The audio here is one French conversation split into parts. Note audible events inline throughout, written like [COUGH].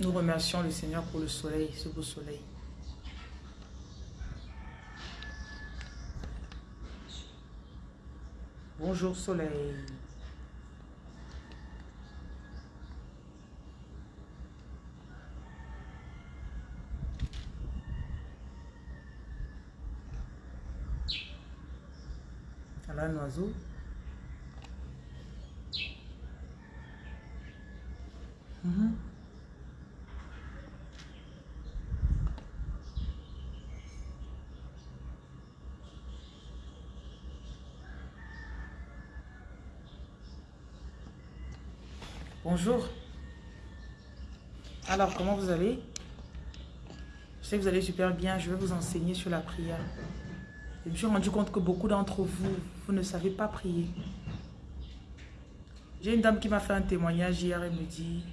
Nous remercions le Seigneur pour le soleil, ce beau soleil. Bonjour soleil. Voilà un oiseau. Mhm. Bonjour. Alors, comment vous allez? Je sais que vous allez super bien. Je vais vous enseigner sur la prière. Je me suis rendu compte que beaucoup d'entre vous, vous ne savez pas prier. J'ai une dame qui m'a fait un témoignage hier. Elle me dit,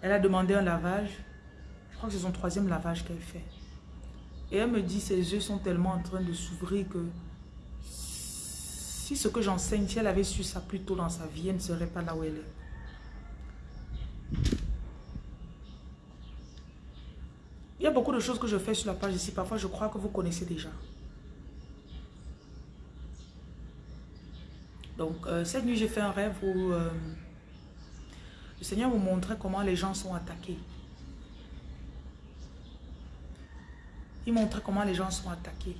elle a demandé un lavage. Je crois que c'est son troisième lavage qu'elle fait. Et elle me dit, ses yeux sont tellement en train de s'ouvrir que si ce que j'enseigne, si elle avait su ça plus tôt dans sa vie, elle ne serait pas là où elle est. Il y a beaucoup choses que je fais sur la page ici. Parfois, je crois que vous connaissez déjà. Donc, euh, cette nuit, j'ai fait un rêve où euh, le Seigneur vous montrait comment les gens sont attaqués. Il montrait comment les gens sont attaqués.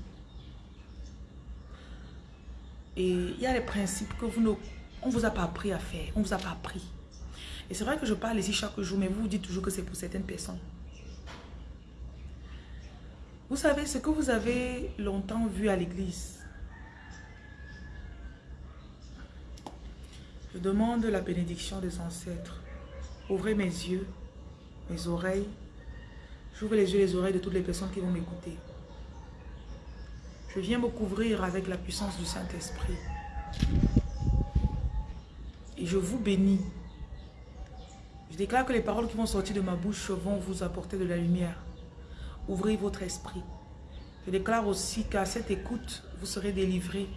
Et il y a les principes que vous ne... On vous a pas appris à faire. On vous a pas appris. Et c'est vrai que je parle ici chaque jour, mais vous vous dites toujours que c'est pour certaines personnes. Vous savez, ce que vous avez longtemps vu à l'église, je demande la bénédiction des ancêtres. Ouvrez mes yeux, mes oreilles. J'ouvre les yeux et les oreilles de toutes les personnes qui vont m'écouter. Je viens me couvrir avec la puissance du Saint-Esprit. Et je vous bénis. Je déclare que les paroles qui vont sortir de ma bouche vont vous apporter de la lumière. Ouvrez votre esprit. Je déclare aussi qu'à cette écoute, vous serez délivrés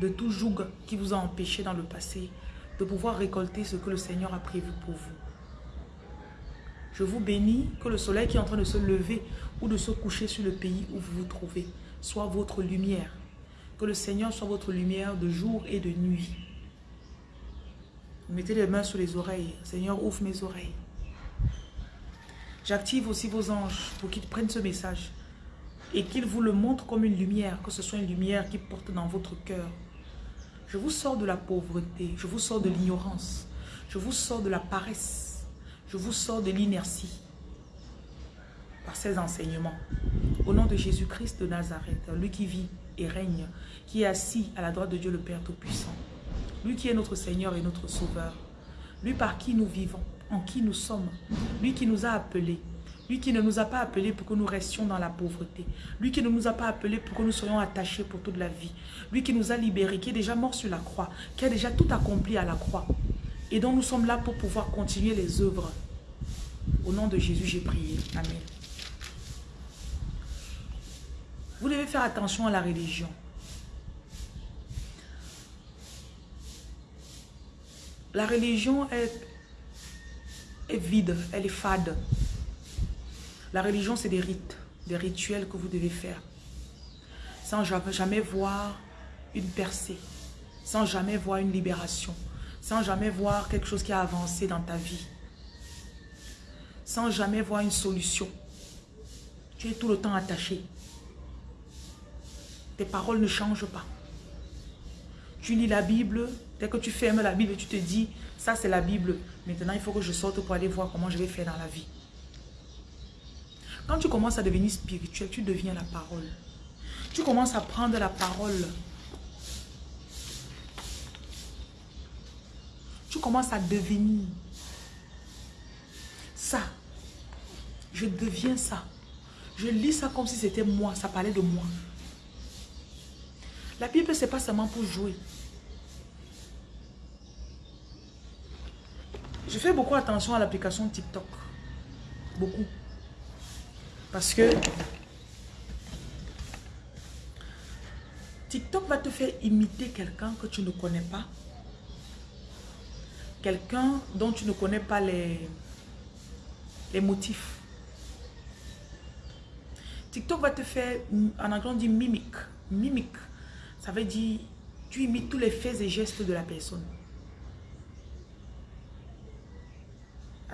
de tout joug qui vous a empêché dans le passé de pouvoir récolter ce que le Seigneur a prévu pour vous. Je vous bénis que le soleil qui est en train de se lever ou de se coucher sur le pays où vous vous trouvez soit votre lumière. Que le Seigneur soit votre lumière de jour et de nuit. Mettez les mains sur les oreilles. Seigneur, ouvre mes oreilles. J'active aussi vos anges pour qu'ils prennent ce message et qu'ils vous le montrent comme une lumière, que ce soit une lumière qui porte dans votre cœur. Je vous sors de la pauvreté, je vous sors de l'ignorance, je vous sors de la paresse, je vous sors de l'inertie par ces enseignements. Au nom de Jésus-Christ de Nazareth, lui qui vit et règne, qui est assis à la droite de Dieu le Père Tout-Puissant, lui qui est notre Seigneur et notre Sauveur, lui par qui nous vivons, en qui nous sommes, lui qui nous a appelés, lui qui ne nous a pas appelés pour que nous restions dans la pauvreté. Lui qui ne nous a pas appelés pour que nous soyons attachés pour toute la vie. Lui qui nous a libérés, qui est déjà mort sur la croix, qui a déjà tout accompli à la croix. Et dont nous sommes là pour pouvoir continuer les œuvres. Au nom de Jésus, j'ai prié. Amen. Vous devez faire attention à la religion. La religion est, est vide, elle est fade. La religion, c'est des rites, des rituels que vous devez faire. Sans jamais voir une percée, sans jamais voir une libération, sans jamais voir quelque chose qui a avancé dans ta vie, sans jamais voir une solution. Tu es tout le temps attaché. Tes paroles ne changent pas. Tu lis la Bible, dès que tu fermes la Bible, tu te dis, ça c'est la Bible. Maintenant, il faut que je sorte pour aller voir comment je vais faire dans la vie. Quand tu commences à devenir spirituel, tu deviens la parole. Tu commences à prendre la parole. Tu commences à devenir ça. Je deviens ça. Je lis ça comme si c'était moi, ça parlait de moi. La Bible, ce n'est pas seulement pour jouer. Je fais beaucoup attention à l'application TikTok. Beaucoup. Parce que TikTok va te faire imiter quelqu'un que tu ne connais pas. Quelqu'un dont tu ne connais pas les, les motifs. TikTok va te faire, en anglais on dit mimique. Mimique, ça veut dire, tu imites tous les faits et gestes de la personne.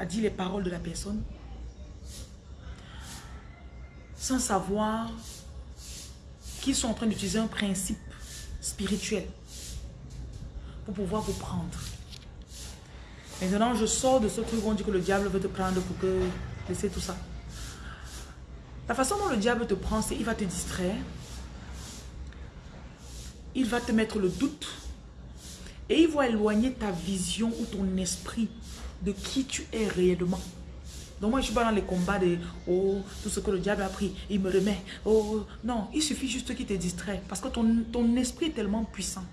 A dit les paroles de la personne. Sans savoir qu'ils sont en train d'utiliser un principe spirituel pour pouvoir vous prendre. Maintenant, je sors de ce truc où on dit que le diable veut te prendre pour que... Laissez tout ça. La façon dont le diable te prend, c'est il va te distraire. Il va te mettre le doute. Et il va éloigner ta vision ou ton esprit de qui tu es réellement. Donc moi, je suis pas dans les combats de « Oh, tout ce que le diable a pris, il me remet. » Oh, non, il suffit juste qu'il te distrait. Parce que ton, ton esprit est tellement puissant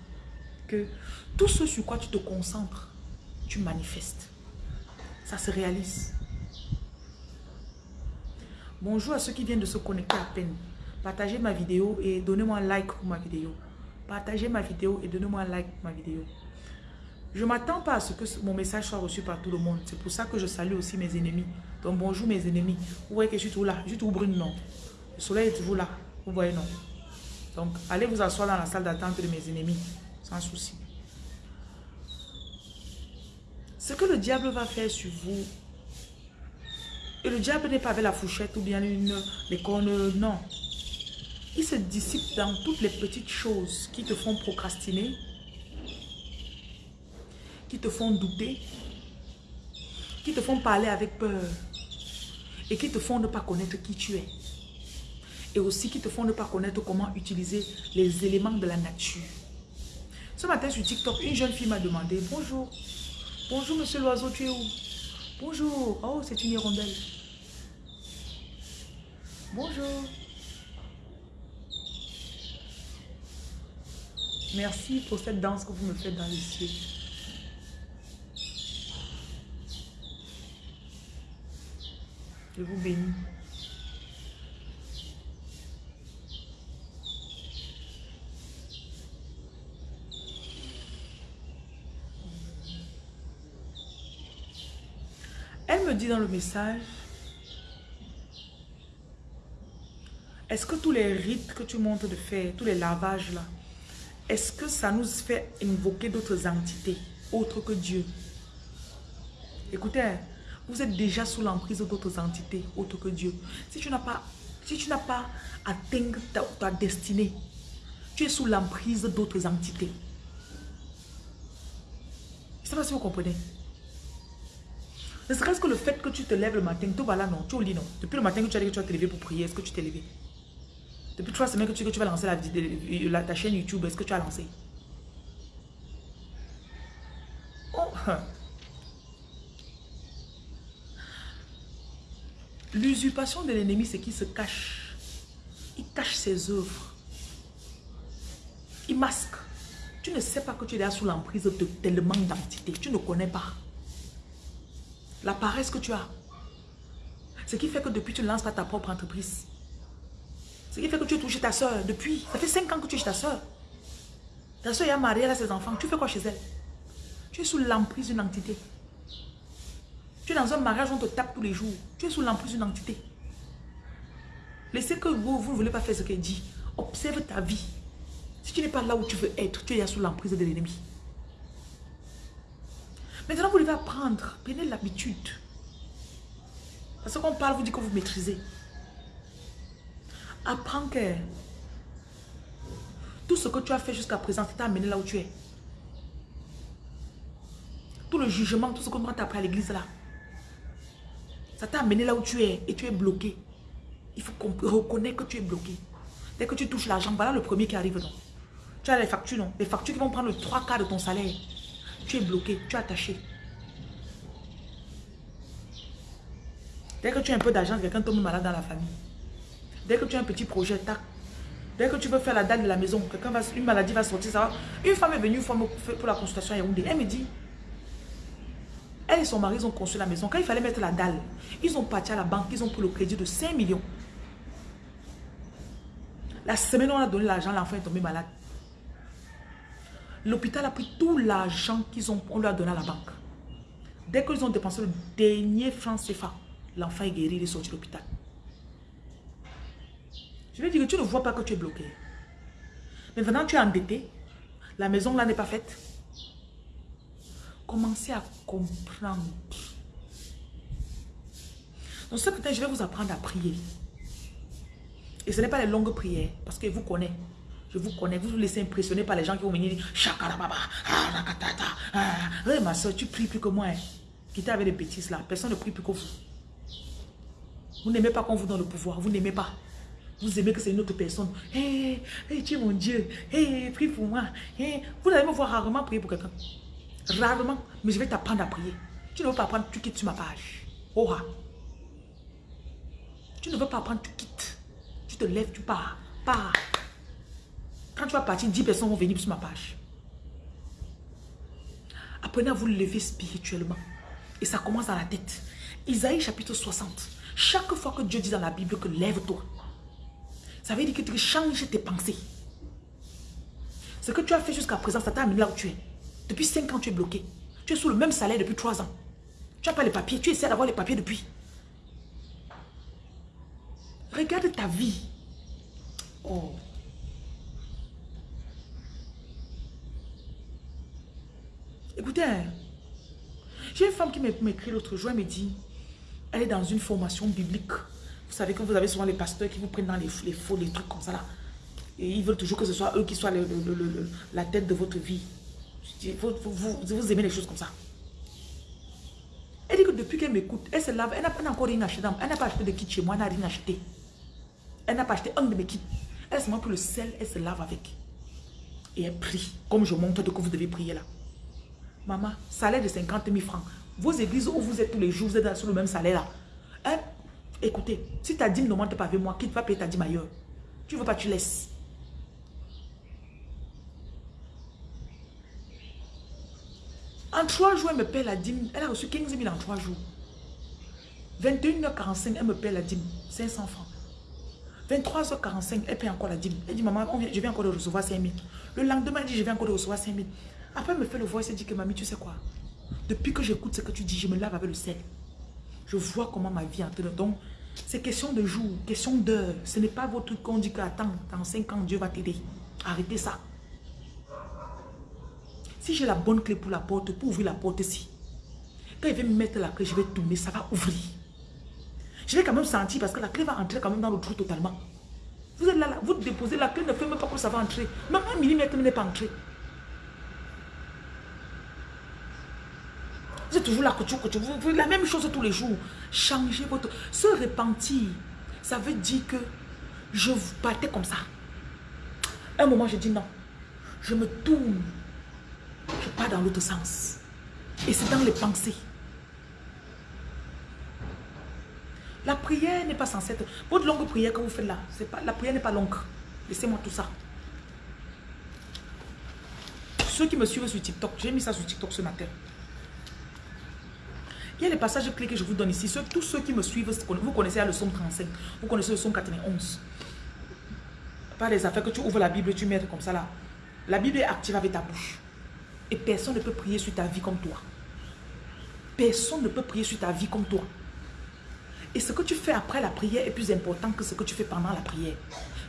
que tout ce sur quoi tu te concentres, tu manifestes. Ça se réalise. Bonjour à ceux qui viennent de se connecter à peine. Partagez ma vidéo et donnez-moi un like pour ma vidéo. Partagez ma vidéo et donnez-moi un like pour ma vidéo. Je ne m'attends pas à ce que mon message soit reçu par tout le monde. C'est pour ça que je salue aussi mes ennemis. Donc bonjour mes ennemis. Vous voyez que je suis tout là. Je suis tout brune, non. Le soleil est toujours là. Vous voyez, non. Donc allez vous asseoir dans la salle d'attente de mes ennemis. Sans souci. Ce que le diable va faire sur vous, et le diable n'est pas avec la fourchette ou bien une, les cornes, non. Il se dissipe dans toutes les petites choses qui te font procrastiner, qui te font douter, qui te font parler avec peur et qui te font ne pas connaître qui tu es. Et aussi qui te font ne pas connaître comment utiliser les éléments de la nature. Ce matin sur TikTok, une jeune fille m'a demandé « Bonjour, bonjour monsieur l'oiseau, tu es où ?» Bonjour, oh c'est une hirondelle. Bonjour. Merci pour cette danse que vous me faites dans les cieux. Je vous bénis. Elle me dit dans le message, est-ce que tous les rites que tu montres de faire, tous les lavages là, est-ce que ça nous fait invoquer d'autres entités autres que Dieu? Écoutez, hein, vous êtes déjà sous l'emprise d'autres entités autres que Dieu. Si tu n'as pas, si tu n'as pas atteint ta, destinée, tu es sous l'emprise d'autres entités. Je ne sais pas si vous comprenez. Ne serait-ce que le fait que tu te lèves le matin, tout va là, non, tu au lit, non. Depuis le matin que tu as dit que tu vas te lever pour prier, est-ce que tu t'es levé? Depuis trois semaines que tu, que tu vas lancer la, ta chaîne YouTube, est-ce que tu as lancé? Oh L'usurpation de l'ennemi, c'est qu'il se cache. Il cache ses œuvres. Il masque. Tu ne sais pas que tu es là sous l'emprise de tellement d'entités. Tu ne connais pas. La paresse que tu as. Ce qui fait que depuis, tu ne lances pas ta propre entreprise. Ce qui fait que tu es touché ta soeur depuis. Ça fait 5 ans que tu es chez ta soeur. Ta soeur est mariée, elle a ses enfants. Tu fais quoi chez elle? Tu es sous l'emprise d'une entité. Tu es dans un mariage, on te tape tous les jours. Tu es sous l'emprise d'une entité. Laissez que vous, vous ne voulez pas faire ce qu'elle dit. Observe ta vie. Si tu n'es pas là où tu veux être, tu es sous l'emprise de l'ennemi. Maintenant, vous devez apprendre. Prenez l'habitude. Parce qu'on parle, vous dit que vous maîtrisez. Apprends que tout ce que tu as fait jusqu'à présent, t'a amené là où tu es. Tout le jugement, tout ce qu'on t'a appris à l'église là. Ça t'a amené là où tu es et tu es bloqué. Il faut reconnaître que tu es bloqué. Dès que tu touches l'argent, voilà le premier qui arrive. Non? Tu as les factures, non? Les factures qui vont prendre le trois quarts de ton salaire. Tu es bloqué, tu es attaché. Dès que tu as un peu d'argent, quelqu'un tombe malade dans la famille. Dès que tu as un petit projet, tac. Dès que tu veux faire la dalle de la maison, quelqu'un va, une maladie va sortir, ça Une femme est venue pour la consultation à Yaoundé. Elle me dit, elle et son mari, ont construit la maison. Quand il fallait mettre la dalle, ils ont parti à la banque, ils ont pris le crédit de 5 millions. La semaine où on a donné l'argent, l'enfant est tombé malade. L'hôpital a pris tout l'argent qu'ils ont, on lui a donné à la banque. Dès qu'ils ont dépensé le dernier franc CFA, l'enfant est guéri, il est sorti de l'hôpital. Je vais dire que tu ne vois pas que tu es bloqué. Mais maintenant, tu es endetté. La maison là n'est pas faite. Commencez à comprendre. Donc ce matin, je vais vous apprendre à prier. Et ce n'est pas les longues prières, parce que vous connaissez. Je vous connais, vous vous laissez impressionner par les gens qui vont venir dire Chakarababa, ah, ah. Oui, ma soeur, tu pries plus que moi. Hein. Quittez avec les bêtises là. Personne ne prie plus que vous. Vous n'aimez pas qu'on vous donne le pouvoir. Vous n'aimez pas. Vous aimez que c'est une autre personne. Hé, hey, tu es mon Dieu. Hé, prie pour moi. Vous allez me voir rarement prier pour quelqu'un. Rarement. Mais je vais t'apprendre à prier. Tu ne veux pas apprendre, tu quittes sur ma page. Oh, Tu ne veux pas apprendre, tu quittes. Tu te lèves, tu pars. Pars. Quand tu vas partir, 10 personnes vont venir sur ma page. Apprenez à vous lever spirituellement. Et ça commence dans la tête. Isaïe chapitre 60. Chaque fois que Dieu dit dans la Bible que lève-toi, ça veut dire que tu changes tes pensées. Ce que tu as fait jusqu'à présent, ça t'a amené là où tu es. Depuis 5 ans, tu es bloqué. Tu es sous le même salaire depuis 3 ans. Tu n'as pas les papiers. Tu essaies d'avoir les papiers depuis. Regarde ta vie. Oh. Écoutez, hein. j'ai une femme qui m'écrit l'autre jour, elle me dit, elle est dans une formation biblique. Vous savez que vous avez souvent les pasteurs qui vous prennent dans les, faux, les trucs comme ça là. Et ils veulent toujours que ce soit eux qui soient la tête de votre vie. Vous, aimez les choses comme ça. Elle dit que depuis qu'elle m'écoute, elle se lave, elle n'a pas encore rien acheté. Elle n'a pas acheté de kit chez moi, elle n'a rien acheté. Elle n'a pas acheté un de mes kits. Elle se montre que le sel, elle se lave avec. Et elle prie, comme je montre de que vous devez prier là. Maman, salaire de 50 000 francs. Vos églises où vous êtes tous les jours, vous êtes sur le même salaire là. Hein? Écoutez, si ta dîme ne monte pas avec moi, qui va payer ta dîme ailleurs? Tu veux pas, tu laisses. En trois jours, elle me paie la dîme. Elle a reçu 15 000 en trois jours. 21h45, elle me paie la dîme. 500 francs. 23h45, elle paie encore la dîme. Elle dit, maman, je viens encore de recevoir 5 000. Le lendemain, elle dit, je viens encore de recevoir 5 000. Après, elle me fait le voice et dit que mamie, tu sais quoi? Depuis que j'écoute ce que tu dis, je me lave avec le sel. Je vois comment ma vie est en train de... Donc, c'est question de jour, question d'heure. Ce n'est pas votre truc qu'on dit que attends, dans 5 ans, Dieu va t'aider. Arrêtez ça. Si j'ai la bonne clé pour la porte, pour ouvrir la porte ici, quand il va me mettre la clé, je vais tourner, ça va ouvrir. Je vais quand même sentir parce que la clé va entrer quand même dans le trou totalement. Vous êtes là, vous déposez la clé, ne fait même pas que ça va entrer. Même un millimètre n'est pas entré. Êtes toujours là, que tu, que tu, vous la même chose tous les jours. Changez votre... Se repentir, ça veut dire que je vous battais comme ça. Un moment, je dis non. Je me tourne. Je pars dans l'autre sens. Et c'est dans les pensées. La prière n'est pas censée être... Votre longue prière que vous faites là, pas, la prière n'est pas longue. Laissez-moi tout ça. Ceux qui me suivent sur TikTok, j'ai mis ça sur TikTok ce matin. Il y a les passages clés que je vous donne ici. tous ceux qui me suivent, vous connaissez le psaume 35, vous connaissez le psaume 91. Pas les affaires que tu ouvres la Bible tu mets comme ça là. La Bible est active avec ta bouche. Et personne ne peut prier sur ta vie comme toi. Personne ne peut prier sur ta vie comme toi. Et ce que tu fais après la prière est plus important que ce que tu fais pendant la prière.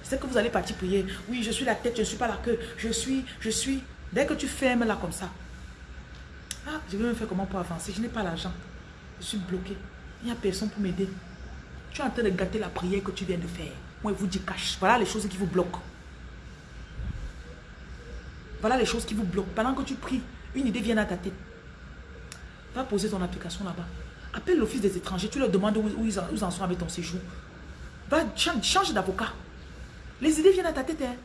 C'est que vous allez partir prier. Oui, je suis la tête, je ne suis pas la queue. Je suis, je suis. Dès que tu fermes là comme ça. Ah, je vais me faire comment pour avancer? Je n'ai pas l'argent. Je suis bloqué. Il n'y a personne pour m'aider. Tu es en train de gâter la prière que tu viens de faire. Moi, je vous dis cache. Voilà les choses qui vous bloquent. Voilà les choses qui vous bloquent. Pendant que tu pries, une idée vient à ta tête. Va poser ton application là-bas. Appelle l'office des étrangers. Tu leur demandes où, ils, en, sont avec ton séjour. Va, change, d'avocat. Les idées viennent à ta tête. Hein.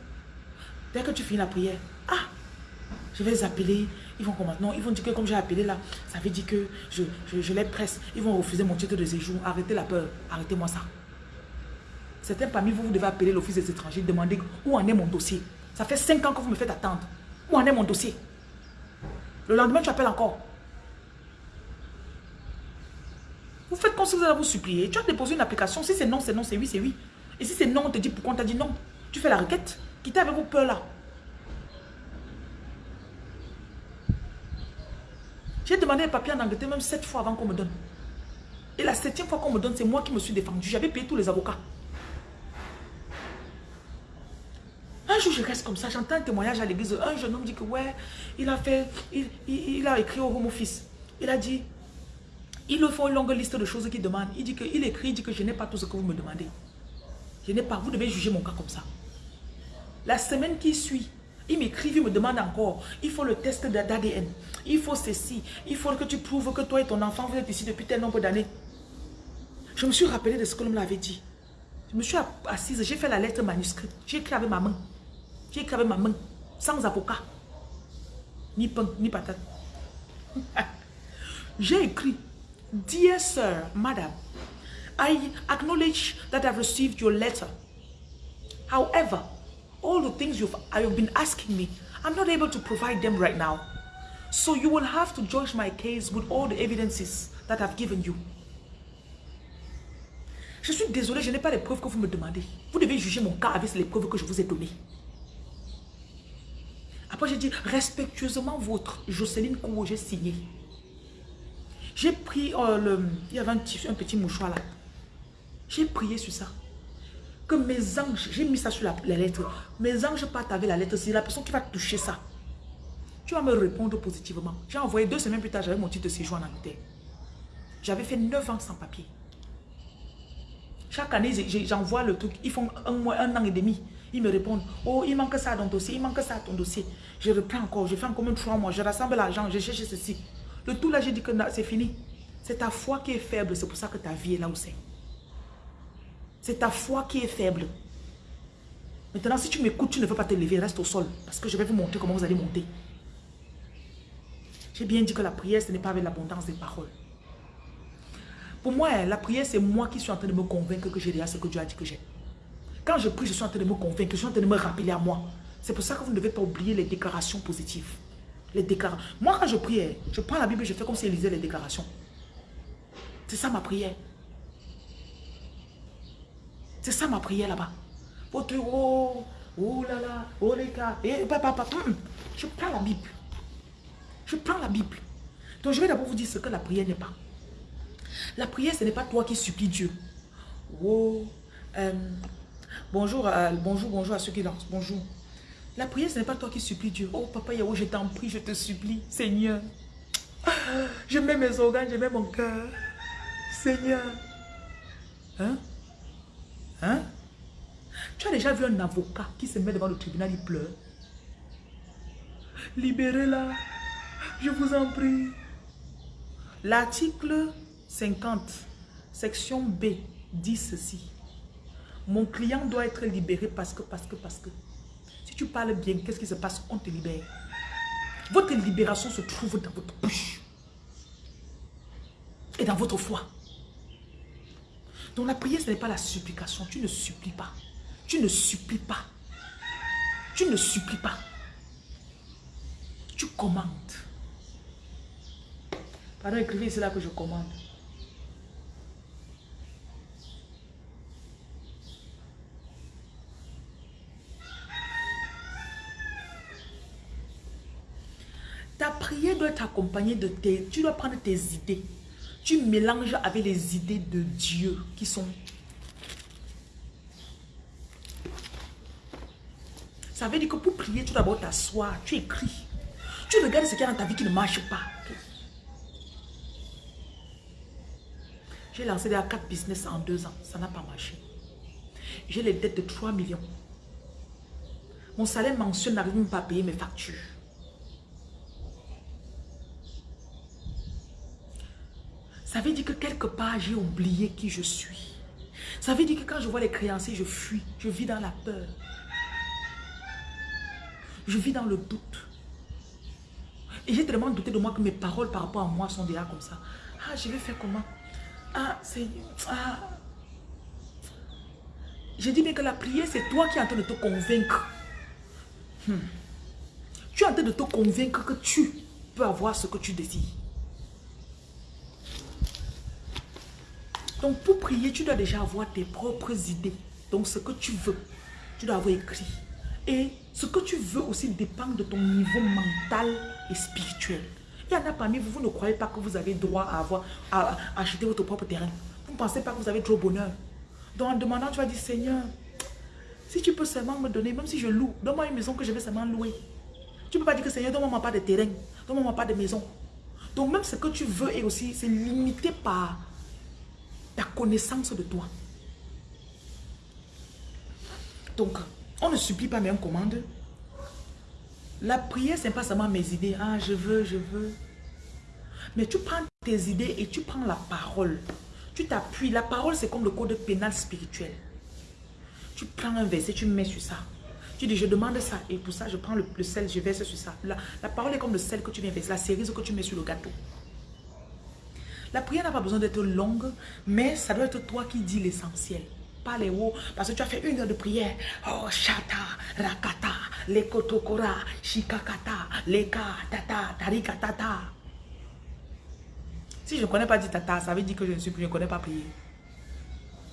Dès que tu finis la prière. Ah, je vais les appeler. Ils vont comment Non, ils vont dire que comme j'ai appelé là, ça veut dire que je, je, les presse. Ils vont refuser mon titre de séjour. Arrêtez la peur. Arrêtez-moi ça. Certains parmi vous, vous devez appeler l'office des étrangers, demander où en est mon dossier. Ça fait 5 ans que vous me faites attendre. Est mon dossier? Le lendemain, tu appelles encore. Vous faites comme si vous allez vous supplier. Tu as déposé une application. Si c'est non, c'est non. C'est oui, c'est oui. Et si c'est non, on te dit pourquoi on t'a dit non? Tu fais la requête. Quittez avec vos peurs là. J'ai demandé un papier en Angleterre même sept fois avant qu'on me donne. Et la septième fois qu'on me donne, c'est moi qui me suis défendu. J'avais payé tous les avocats. Jour, je reste comme ça, j'entends un témoignage à l'église. Un jeune homme dit que, ouais, il a fait, il, a écrit au Home Office. Il a dit, il le fait une longue liste de choses qu'il demande. Il dit que, il écrit, il dit que je n'ai pas tout ce que vous me demandez. Je n'ai pas, vous devez juger mon cas comme ça. La semaine qui suit, il m'écrit, il me demande encore, il faut le test d'ADN, il faut ceci, il faut que tu prouves que toi et ton enfant, vous êtes ici depuis tel nombre d'années. Je me suis rappelé de ce que l'homme l'avait dit. Je me suis assise, j'ai fait la lettre manuscrite, j'ai écrit avec ma main. J'ai avec ma main, sans avocat. Ni pain, ni patate. [LAUGHS] j'ai écrit, Dear sir, madam, I acknowledge that I've received your letter. However, all the things you've, you've been asking me, I'm not able to provide them right now. So you will have to judge my case with all the evidences that I've given you. Je suis désolé, je n'ai pas les preuves que vous me demandez. Vous devez juger mon cas avec les preuves que je vous ai données. Après, j'ai dit, respectueusement votre Jocelyne Kouo, j'ai signé. J'ai pris, euh, le, il y avait un petit, mouchoir là. J'ai prié sur ça. Que mes anges, j'ai mis ça sur la, lettre. Mes anges partent avec la lettre. C'est la personne qui va toucher ça. Tu vas me répondre positivement. J'ai envoyé deux semaines plus tard, j'avais mon titre de séjour en Angleterre. J'avais fait neuf ans sans papier. Chaque année, j'envoie le truc. Ils font un mois, un an et demi. Ils me répondent, oh, il manque ça dans ton dossier, il manque ça dans ton dossier. Je reprends encore, je fais encore même trois mois, je rassemble l'argent, je cherche ceci. Le tout là, j'ai dit que c'est fini. C'est ta foi qui est faible, c'est pour ça que ta vie est là où c'est. C'est ta foi qui est faible. Maintenant, si tu m'écoutes, tu ne veux pas te lever, reste au sol. Parce que je vais vous montrer comment vous allez monter. J'ai bien dit que la prière, ce n'est pas avec l'abondance des paroles. Pour moi, la prière, c'est moi qui suis en train de me convaincre que j'ai déjà ce que Dieu a dit que j'ai. Quand je prie, je suis en train de me convaincre, je suis en train de me rappeler à moi. C'est pour ça que vous ne devez pas oublier les déclarations positives. Les déclarations. Moi, quand je prie, je prends la Bible et je fais comme si elle lisait les déclarations. C'est ça ma prière. C'est ça ma prière là-bas. Votre oh, oh là là, oh les gars, et papa, papa, je prends la Bible. Je prends la Bible. Donc je vais d'abord vous dire ce que la prière n'est pas. La prière, ce n'est pas toi qui supplie Dieu. Oh, euh, bonjour, euh, bonjour, bonjour à ceux qui lancent. Bonjour. La prière, ce n'est pas toi qui supplie Dieu. Oh, papa Yahweh, je t'en prie, je te supplie, Seigneur. [GASPS] Je mets mes organes, je mets mon cœur. Seigneur. Hein? Hein? Tu as déjà vu un avocat qui se met devant le tribunal, il pleure. Libérez-la. Je vous en prie. L'article 50, section B, dit ceci. Mon client doit être libéré parce que, parce que, parce que. Si tu parles bien, qu'est-ce qui se passe? On te libère. Votre libération se trouve dans votre bouche. Et dans votre foi. Donc la prière, ce n'est pas la supplication. Tu ne supplies pas. Tu ne supplies pas. Tu ne supplies pas. Tu commandes. Pardon, écrivez, c'est là que je commande. Doit être accompagnée de tes... Tu dois prendre tes idées tu mélanges avec les idées de Dieu qui sont... Ça veut dire que pour prier, tu dois d'abord t'asseoir, tu écris. Tu regardes ce qu'il y a dans ta vie qui ne marche pas. J'ai lancé déjà 4 business en 2 ans. Ça n'a pas marché. J'ai les dettes de 3 millions. Mon salaire mensuel n'arrive même pas à payer mes factures. Ça veut dire que quelque part, j'ai oublié qui je suis. Ça veut dire que quand je vois les créanciers, je fuis. Je vis dans la peur. Je vis dans le doute. Et j'ai tellement douté de moi que mes paroles par rapport à moi sont déjà comme ça. Ah, je vais faire comment? Ah, c'est... Ah. J'ai dit bien que la prière, c'est toi qui es en train de te convaincre. Hmm. Tu es en train de te convaincre que tu peux avoir ce que tu désires. Donc pour prier, tu dois déjà avoir tes propres idées. Donc ce que tu veux. Tu dois avoir écrit. Et ce que tu veux aussi dépend de ton niveau mental et spirituel. Il y en a parmi vous, vous ne croyez pas que vous avez droit à, avoir, à, acheter votre propre terrain. Vous ne pensez pas que vous avez trop bonheur. Donc en demandant, tu vas dire, Seigneur, si tu peux seulement me donner, même si je loue, donne-moi une maison que je vais seulement louer. Tu ne peux pas dire que Seigneur, donne-moi pas de terrain, donne-moi pas de maison. Donc même ce que tu veux est aussi, limité par ta connaissance de toi. Donc, on ne supplie pas, mais on commande. La prière, ce n'est pas seulement mes idées. Ah, je veux, je veux. Mais tu prends tes idées et tu prends la parole. Tu t'appuies. La parole, c'est comme le code pénal spirituel. Tu prends un verset, tu mets sur ça. Tu dis, je demande ça. Et pour ça, je prends le, sel, je verse sur ça. La, la, parole est comme le sel que tu viens verser, la cerise que tu mets sur le gâteau. La prière n'a pas besoin d'être longue, mais ça doit être toi qui dis l'essentiel les mots, parce que tu as fait une heure de prière. Oh, chata, rakata, lekotokora, shikakata, leka, tata, tarika, tata. Si je ne connais pas dit tata, ça veut dire que je ne suis plus, je connais pas prier.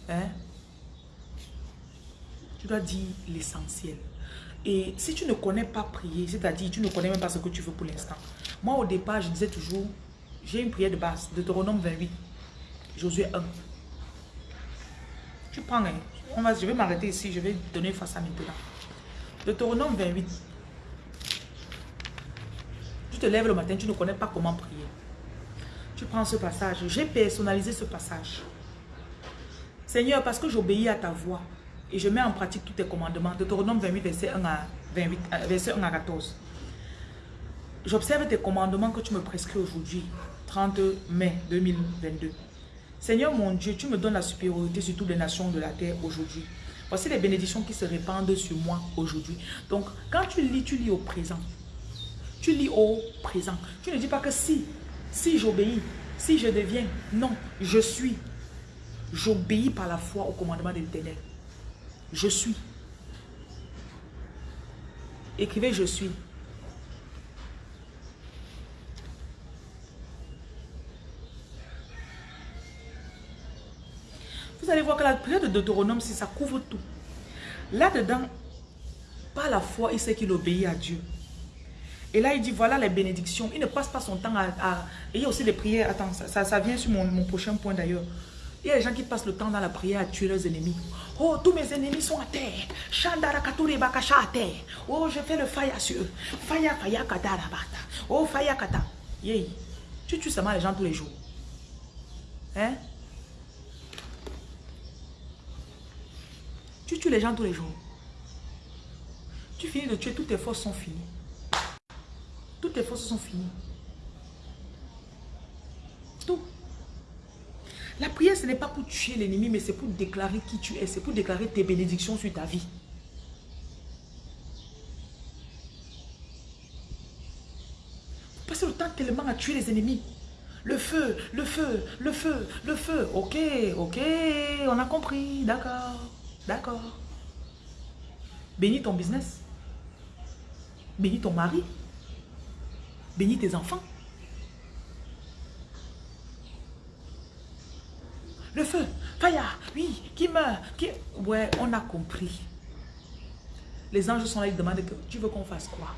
Hein? Tu dois dire l'essentiel. Et si tu ne connais pas prier, c'est-à-dire tu ne connais même pas ce que tu veux pour l'instant. Moi, au départ, je disais toujours, j'ai une prière de base, Deutéronome 28, Josué 1. Tu prends, hein. on va, je vais m'arrêter ici, je vais donner face à maintenant. Deutéronome 28. Tu te lèves le matin, tu ne connais pas comment prier. Tu prends ce passage. J'ai personnalisé ce passage. Seigneur, parce que j'obéis à ta voix et je mets en pratique tous tes commandements. Deutéronome 28, verset 1 à, 28, euh, verset 1 à 14. J'observe tes commandements que tu me prescris aujourd'hui, 30 mai 2022. Seigneur mon Dieu, tu me donnes la supériorité sur toutes les nations de la terre aujourd'hui. Voici les bénédictions qui se répandent sur moi aujourd'hui. Donc, quand tu lis, tu lis au présent. Tu lis au présent. Tu ne dis pas que si, si j'obéis, si je deviens. Non, je suis. J'obéis par la foi au commandement de l'éternel. Je suis. Écrivez je suis. Vous allez voir que la prière de Deutéronome, si ça couvre tout. Là-dedans, par la foi, il sait qu'il obéit à Dieu. Et là, il dit, voilà les bénédictions. Il ne passe pas son temps à... Et il y a aussi les prières. Attends, ça, ça, vient sur mon, prochain point d'ailleurs. Il y a des gens qui passent le temps dans la prière à tuer leurs ennemis. Oh, tous mes ennemis sont à terre. à terre. Oh, je fais le faya sur eux. Faya, faya, kata, Oh, faya, kata. Yeah. Tu tues seulement les gens tous les jours. Hein? Tu tues les gens tous les jours. Tu finis de tuer, toutes tes forces sont finies. Toutes tes forces sont finies. Tout. La prière, ce n'est pas pour tuer l'ennemi, mais c'est pour déclarer qui tu es. C'est pour déclarer tes bénédictions sur ta vie. Passez le temps tellement à tuer les ennemis. Le feu, le feu, le feu, le feu. Ok, ok, on a compris, d'accord. D'accord. Bénis ton business. Bénis ton mari. Bénis tes enfants. Le feu, Faya, oui, qui meurt, qui... Ouais, on a compris. Les anges sont là, ils demandent que tu veux qu'on fasse quoi?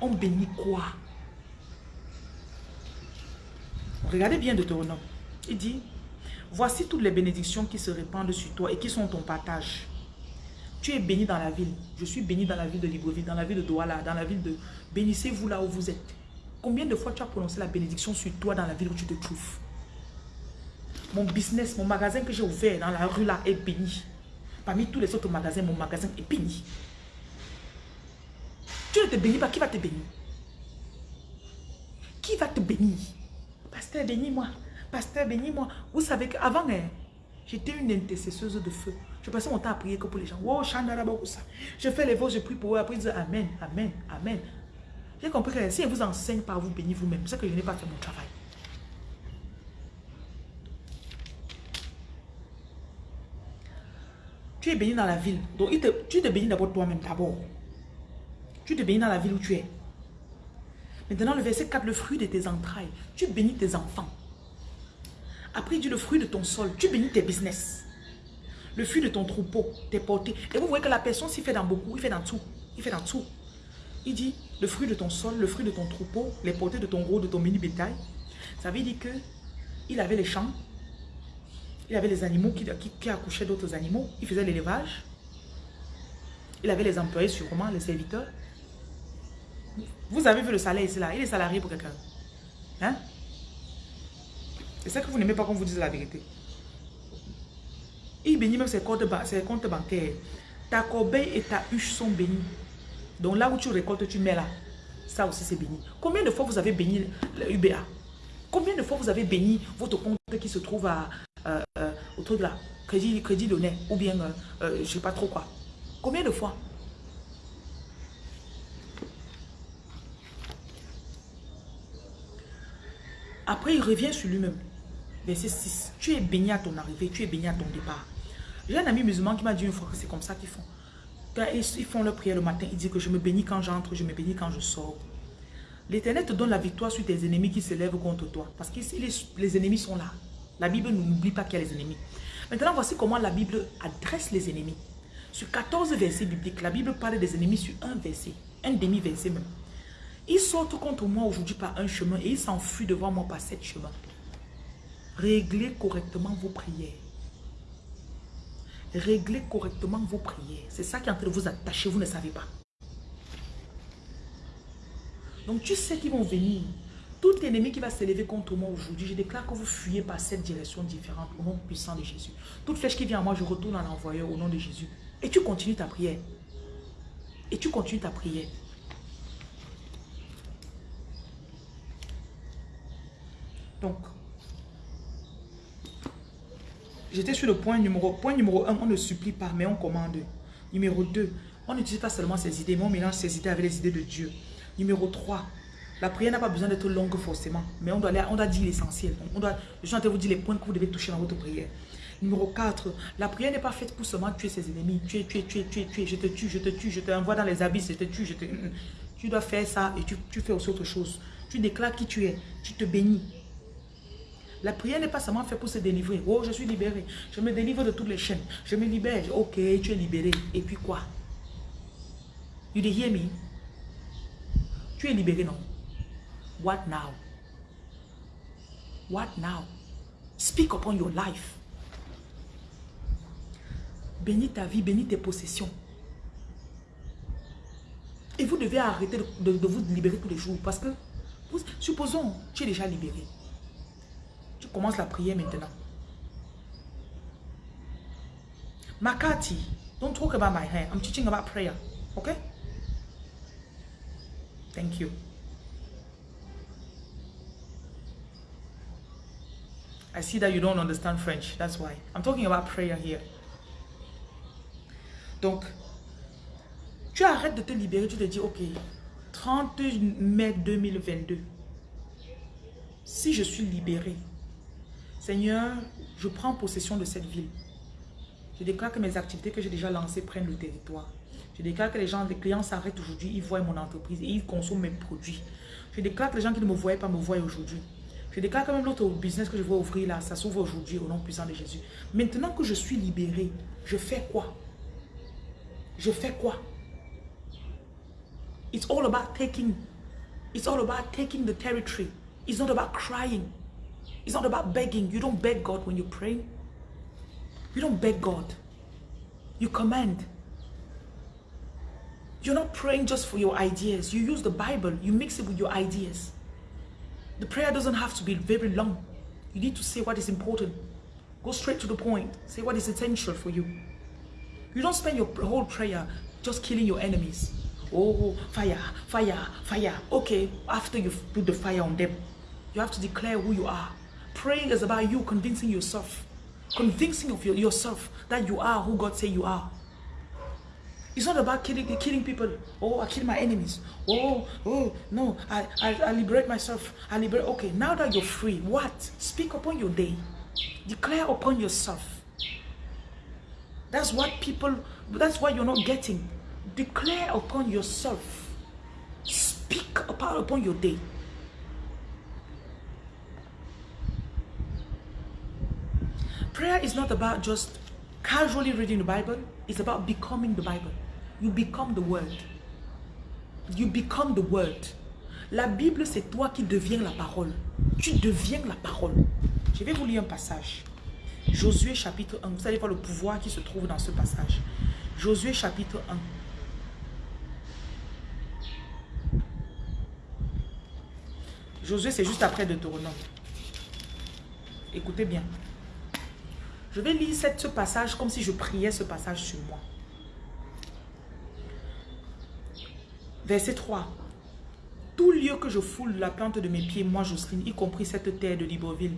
On bénit quoi? Regardez bien de nom. Il dit, Voici toutes les bénédictions qui se répandent sur toi et qui sont ton partage. Tu es béni dans la ville. Je suis béni dans la ville de Libreville, dans la ville de Douala, dans la ville de... Bénissez-vous là où vous êtes. Combien de fois tu as prononcé la bénédiction sur toi dans la ville où tu te trouves? Mon business, mon magasin que j'ai ouvert dans la rue là est béni. Parmi tous les autres magasins, mon magasin est béni. Tu ne te bénis pas, qui va te bénir? Qui va te bénir? Pasteur, bénis-moi. Pasteur, bénis-moi. Vous savez qu'avant, hein, j'étais une intercesseuse de feu. Je passais mon temps à prier que pour les gens. Wow, Je fais les vôtres, je prie pour eux. Après, ils disent Amen, Amen, Amen. J'ai compris que si elle vous enseigne par vous bénir vous-même, c'est que je n'ai pas fait mon travail. Tu es béni dans la ville. Donc, tu te bénis d'abord toi-même, d'abord. Tu te bénis dans la ville où tu es. Maintenant, le verset 4, le fruit de tes entrailles. Tu bénis tes enfants. Après, il dit le fruit de ton sol. Tu bénis tes business. Le fruit de ton troupeau t'est porté. Et vous voyez que la personne s'y fait dans beaucoup, il fait dans tout. Il fait dans tout. Il dit, le fruit de ton sol, le fruit de ton troupeau, les portées de ton gros, de ton mini bétail. Ça veut dire que il avait les champs, il avait les animaux qui, qui, accouchaient d'autres animaux, il faisait l'élevage. Il avait les employés sûrement, les serviteurs. Vous avez vu le salaire ici là, il est salarié pour quelqu'un. Hein? C'est ça que vous n'aimez pas qu'on vous dise la vérité. Il bénit même ses comptes, bancaires. Ta corbeille et ta huche sont bénies. Donc là où tu récoltes, tu mets là. Ça aussi c'est béni. Combien de fois vous avez béni le UBA Combien de fois vous avez béni votre compte qui se trouve à, euh, euh, au truc là? Crédit, crédit donné ou bien euh, euh, je sais pas trop quoi. Combien de fois? Après, il revient sur lui-même. Verset 6. Tu es béni à ton arrivée, tu es béni à ton départ. J'ai un ami musulman qui m'a dit une fois que c'est comme ça qu'ils font. Quand ils font leur prière le matin, ils disent que je me bénis quand j'entre, je me bénis quand je sors. L'éternel te donne la victoire sur tes ennemis qui se lèvent contre toi. Parce que les, ennemis sont là. La Bible n'oublie pas qu'il y a les ennemis. Maintenant, voici comment la Bible adresse les ennemis. Sur 14 versets bibliques, la Bible parle des ennemis sur un verset, un demi-verset même. Ils sortent contre moi aujourd'hui par un chemin et ils s'enfuient devant moi par sept chemins. Réglez correctement vos prières. Réglez correctement vos prières. C'est ça qui est en train de vous attacher, vous ne savez pas. Donc tu sais qu'ils vont venir. Tout ennemi qui va s'élever contre moi aujourd'hui, je déclare que vous fuyez par cette direction différente au nom puissant de Jésus. Toute flèche qui vient à moi, je retourne en envoyeur au nom de Jésus. Et tu continues ta prière. Et tu continues ta prière. Donc, j'étais sur le point numéro, point numéro 1, on ne supplie pas, mais on commande. Numéro 2, on n'utilise pas seulement ses idées, mais on mélange ses idées avec les idées de Dieu. Numéro 3, la prière n'a pas besoin d'être longue forcément, mais on doit, on doit dire l'essentiel. On doit, je suis en train de vous dire les points que vous devez toucher dans votre prière. Numéro 4, la prière n'est pas faite pour seulement tuer ses ennemis. Tuer, tuer, tuer, tuer, tuer, je te tue, je te tue, je te envoie dans les abysses, je te tue, je te... Tu dois faire ça et tu, tu fais aussi autre chose. Tu déclares qui tu es, tu te bénis. La prière n'est pas seulement faite pour se délivrer. Oh, je suis libéré. Je me délivre de toutes les chaînes. Je me libère. Ok, tu es libéré. Et puis quoi? You hear me? Tu es libéré, non? What now? What now? Speak upon your life. Bénis ta vie, bénis tes possessions. Et vous devez arrêter de, vous libérer tous les jours. Parce que, supposons, tu es déjà libéré. Tu commences la prière maintenant. Makati, don't talk about my hair. I'm teaching about prayer. Okay? Thank you. I see that you don't understand French. That's why. I'm talking about prayer here. Donc, tu arrêtes de te libérer. Tu te dis, ok, 30 mai 2022, si je suis libéré, Seigneur, je prends possession de cette ville. Je déclare que mes activités que j'ai déjà lancées prennent le territoire. Je déclare que les gens, les clients s'arrêtent aujourd'hui, ils voient mon entreprise et ils consomment mes produits. Je déclare que les gens qui ne me voyaient pas me voient aujourd'hui. Je déclare que même l'autre business que je vais ouvrir là, ça s'ouvre aujourd'hui au nom puissant de Jésus. Maintenant que je suis libéré, je fais quoi? Je fais quoi? It's all about taking, it's all about taking the territory. It's not about crying. It's not about begging. You don't beg God when you pray. You don't beg God. You command. You're not praying just for your ideas. You use the Bible. You mix it with your ideas. The prayer doesn't have to be very long. You need to say what is important. Go straight to the point. Say what is essential for you. You don't spend your whole prayer just killing your enemies. Oh, fire, fire, fire. Okay, after you've put the fire on them, you have to declare who you are. Praying is about you convincing yourself, convincing of your, yourself that you are who God say you are. It's not about killing, killing people. Oh, I kill my enemies. Oh, oh, no, I, I, I liberate myself. I liberate. Okay, now that you're free, what? Speak upon your day. Declare upon yourself. That's what people, that's what you're not getting. Declare upon yourself. Speak upon, upon your day. Prayer is not about just Casually reading the Bible is about becoming the Bible. You become the word. You become the word. La Bible, c'est toi qui deviens la parole. Tu deviens la parole. Je vais vous lire un passage. Josué chapitre 1. Vous allez voir le pouvoir qui se trouve dans ce passage. Josué chapitre 1. Josué, c'est juste après Deutéronome. Écoutez bien. Je vais lire ce passage comme si je priais ce passage sur moi. Verset 3. Tout lieu que je foule la plante de mes pieds, moi Jocelyne, y compris cette terre de Libreville,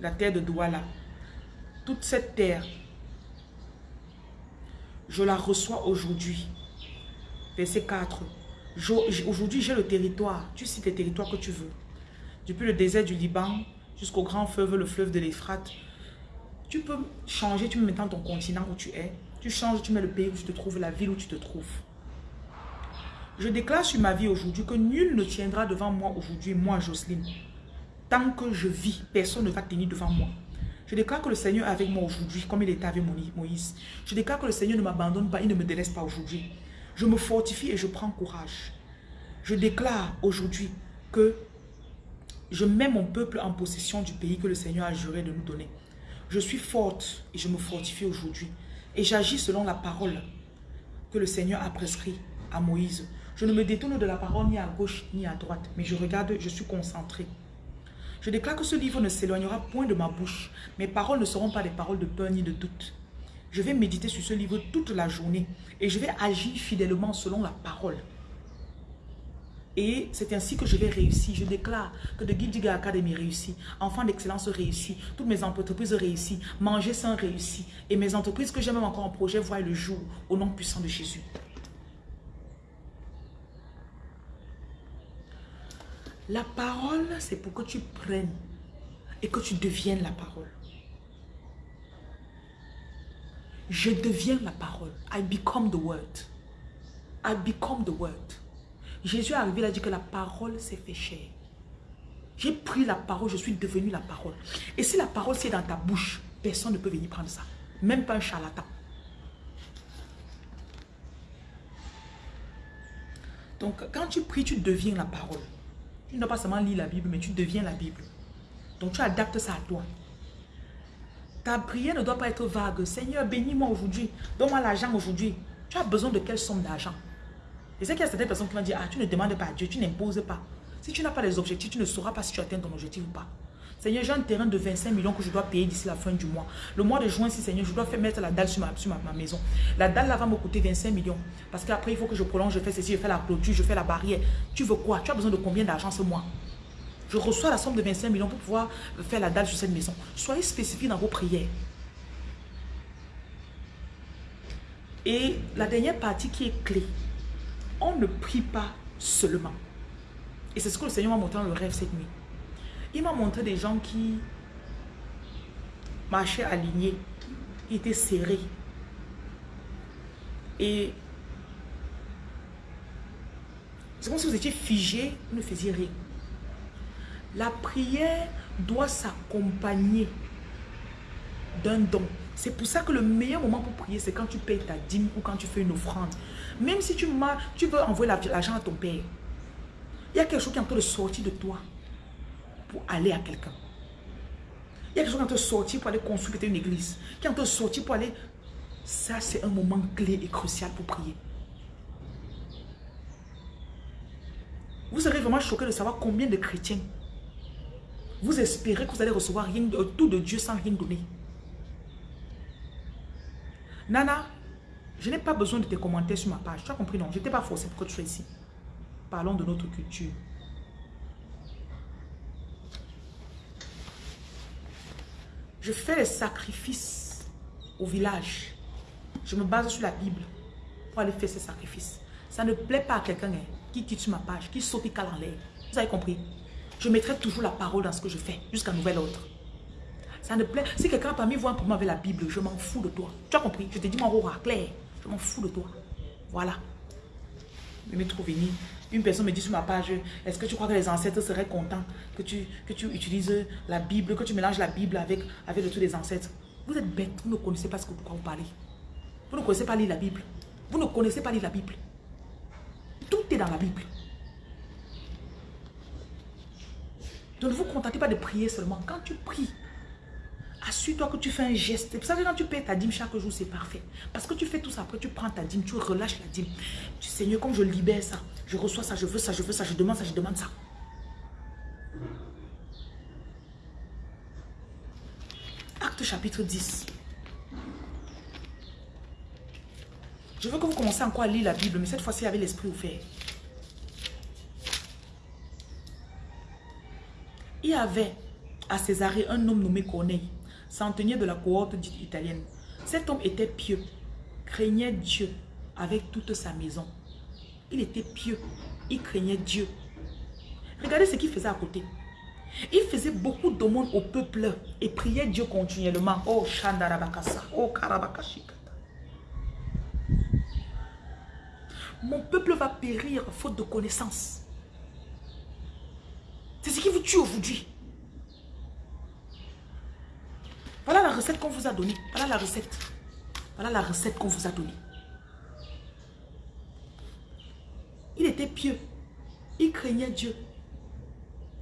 la terre de Douala, toute cette terre, je la reçois aujourd'hui. Verset 4. Aujourd'hui, j'ai le territoire. Tu cites les territoires que tu veux. Depuis le désert du Liban jusqu'au grand fleuve, le fleuve de l'Ephrate. Tu peux changer, tu me mets dans ton continent où tu es. Tu changes, tu mets le pays où tu te trouves, la ville où tu te trouves. Je déclare sur ma vie aujourd'hui que nul ne tiendra devant moi aujourd'hui, moi Jocelyne. Tant que je vis, personne ne va tenir devant moi. Je déclare que le Seigneur est avec moi aujourd'hui, comme il était avec Moïse. Je déclare que le Seigneur ne m'abandonne pas, il ne me délaisse pas aujourd'hui. Je me fortifie et je prends courage. Je déclare aujourd'hui que je mets mon peuple en possession du pays que le Seigneur a juré de nous donner. Je suis forte et je me fortifie aujourd'hui. Et j'agis selon la parole que le Seigneur a prescrit à Moïse. Je ne me détourne de la parole ni à gauche ni à droite, mais je regarde, je suis concentré. Je déclare que ce livre ne s'éloignera point de ma bouche. Mes paroles ne seront pas des paroles de peur ni de doute. Je vais méditer sur ce livre toute la journée et je vais agir fidèlement selon la parole. Et c'est ainsi que je vais réussir. Je déclare que de Guildiga Academy réussit, Enfant d'excellence réussit, toutes mes entreprises réussissent, Manger sans réussit. Et mes entreprises que j'ai même encore en projet voient le jour au nom puissant de Jésus. La parole, c'est pour que tu prennes et que tu deviennes la parole. Je deviens la parole. I become the word. I become the word. Jésus est arrivé, il a dit que la parole s'est fait chair. J'ai pris la parole, je suis devenu la parole. Et si la parole c'est dans ta bouche, personne ne peut venir prendre ça. Même pas un charlatan. Donc, quand tu pries, tu deviens la parole. Tu ne dois pas seulement lire la Bible, mais tu deviens la Bible. Donc tu adaptes ça à toi. Ta prière ne doit pas être vague. Seigneur, bénis-moi aujourd'hui. Donne-moi l'argent aujourd'hui. Tu as besoin de quelle somme d'argent? Et c'est qu'il y a certaines personnes qui vont dire, ah, tu ne demandes pas à Dieu, tu n'imposes pas. Si tu n'as pas les objectifs, tu ne sauras pas si tu atteins ton objectif ou pas. Seigneur, j'ai un terrain de 25 millions que je dois payer d'ici la fin du mois. Le mois de juin, si Seigneur, je dois faire mettre la dalle sur ma, ma, maison. La dalle là va me coûter 25 millions. Parce qu'après, il faut que je prolonge, je fais ceci, je fais la clôture, je fais la barrière. Tu veux quoi? Tu as besoin de combien d'argent ce mois? Je reçois la somme de 25 millions pour pouvoir faire la dalle sur cette maison. Soyez spécifiques dans vos prières. Et la dernière partie qui est clé, on ne prie pas seulement. Et c'est ce que le Seigneur m'a montré dans le rêve cette nuit. Il m'a montré des gens qui marchaient alignés, qui étaient serrés. Et c'est comme si vous étiez figé, vous ne faisiez rien. La prière doit s'accompagner d'un don. C'est pour ça que le meilleur moment pour prier, c'est quand tu payes ta dîme ou quand tu fais une offrande. Même si tu, tu veux envoyer l'argent à ton père, il y a quelque chose qui est en train de sortir de toi pour aller à quelqu'un. Il y a quelque chose qui est en train de sortir pour aller construire une église. Qui est en train de sortir pour aller... Ça, c'est un moment clé et crucial pour prier. Vous serez vraiment choqué de savoir combien de chrétiens vous espérez que vous allez recevoir rien, tout de Dieu sans rien donner. Nana, je n'ai pas besoin de tes commentaires sur ma page. Tu as compris, non? Je n'étais pas forcé pour que tu sois ici. Parlons de notre culture. Je fais les sacrifices au village. Je me base sur la Bible pour aller faire ces sacrifices. Ça ne plaît pas à quelqu'un hein, qui quitte sur ma page, qui saute et cale en l'air. Vous avez compris? Je mettrai toujours la parole dans ce que je fais, jusqu'à nouvel ordre. Ça ne plaît. Si quelqu'un parmi vous pour moi avec la Bible, je m'en fous de toi. Tu as compris? Je te dis mon roi clair. Je m'en de toi. Voilà. Je me trop venir. Une personne me dit sur ma page, est-ce que tu crois que les ancêtres seraient contents que tu, utilises la Bible, que tu mélanges la Bible avec, avec le truc des ancêtres? Vous êtes bête, vous ne connaissez pas ce que pourquoi vous parlez. Vous ne connaissez pas lire la Bible. Vous ne connaissez pas lire la Bible. Tout est dans la Bible. Donc ne vous contentez pas de prier seulement. Quand tu pries, assure-toi que tu fais un geste. Vous savez, quand tu payes ta dîme chaque jour, c'est parfait. Parce que tu fais tout ça, après tu prends ta dîme, tu relâches la dîme. Tu Seigneur, comme je libère ça, je reçois ça, je veux ça, je veux ça, je demande ça, je demande ça. Acte chapitre 10. Je veux que vous commencez encore à lire la Bible, mais cette fois-ci avec l'esprit ouvert. Il y avait à Césarée un homme nommé Corneille, centenier de la cohorte italienne. Cet homme était pieux, craignait Dieu avec toute sa maison. Il était pieux, il craignait Dieu. Regardez ce qu'il faisait à côté. Il faisait beaucoup d'aumônes au peuple et priait Dieu continuellement. Oh, Shandarabakasa, oh, Karabakashikata. Mon peuple va périr faute de connaissance. C'est ce qui vous tue aujourd'hui. Voilà la recette qu'on vous a donnée. Voilà la recette. Voilà la recette qu'on vous a donnée. Il était pieux. Il craignait Dieu.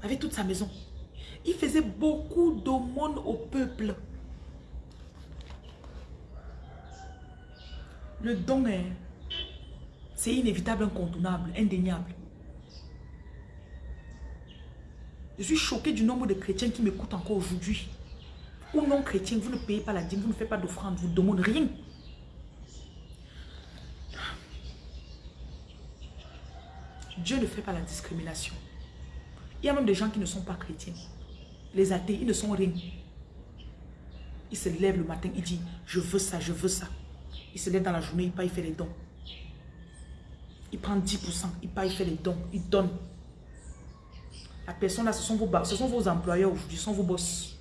Avec toute sa maison. Il faisait beaucoup d'aumônes au peuple. Le don est... C'est inévitable, incontournable, indéniable. Je suis choqué du nombre de chrétiens qui m'écoutent encore aujourd'hui. Ou non chrétiens, vous ne payez pas la dîme, vous ne faites pas d'offrande, vous ne demandez rien. Dieu ne fait pas la discrimination. Il y a même des gens qui ne sont pas chrétiens. Les athées, ils ne sont rien. Ils se lèvent le matin, ils disent, je veux ça, je veux ça. Ils se lèvent dans la journée, il part, il fait les dons. Il prend 10%, il part, il fait les dons, il donne. La personne là, ce sont vos, ce sont vos employeurs aujourd'hui, ce sont vos boss.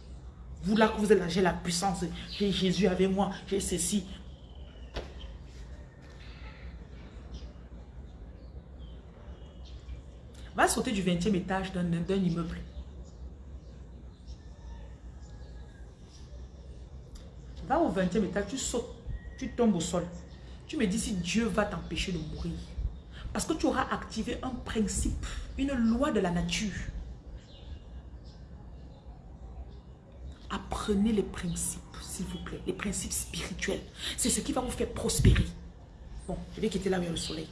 Vous là, que vous êtes là, j'ai la puissance, j'ai Jésus avec moi, j'ai ceci. Va sauter du 20e étage d'un immeuble. Va au 20e étage, tu sautes, tu tombes au sol. Tu me dis si Dieu va t'empêcher de mourir. Parce que tu auras activé un principe, une loi de la nature. Apprenez les principes, s'il vous plaît, les principes spirituels. C'est ce qui va vous faire prospérer. Bon, je vais quitter là où il y a le soleil.